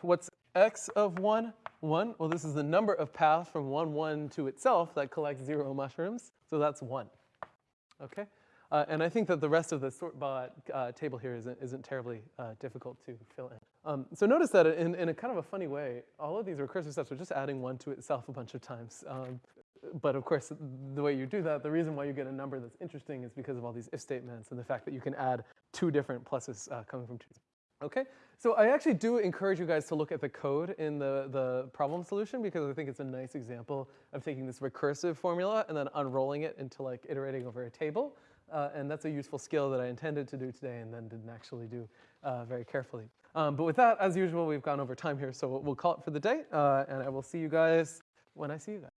A: What's x of 1, 1? Well, this is the number of paths from 1, 1 to itself that collects 0 mushrooms. So that's 1. Okay? Uh, and I think that the rest of the sortbot uh, table here isn't, isn't terribly uh, difficult to fill in. Um, so notice that in, in a kind of a funny way, all of these recursive steps are just adding 1 to itself a bunch of times. Um, but of course, the way you do that, the reason why you get a number that's interesting is because of all these if statements and the fact that you can add two different pluses uh, coming from two. Okay, so I actually do encourage you guys to look at the code in the, the problem solution because I think it's a nice example of taking this recursive formula and then unrolling it into like iterating over a table. Uh, and that's a useful skill that I intended to do today and then didn't actually do uh, very carefully. Um, but with that, as usual, we've gone over time here, so we'll, call it for the day, uh, and I will see you guys when I see you guys.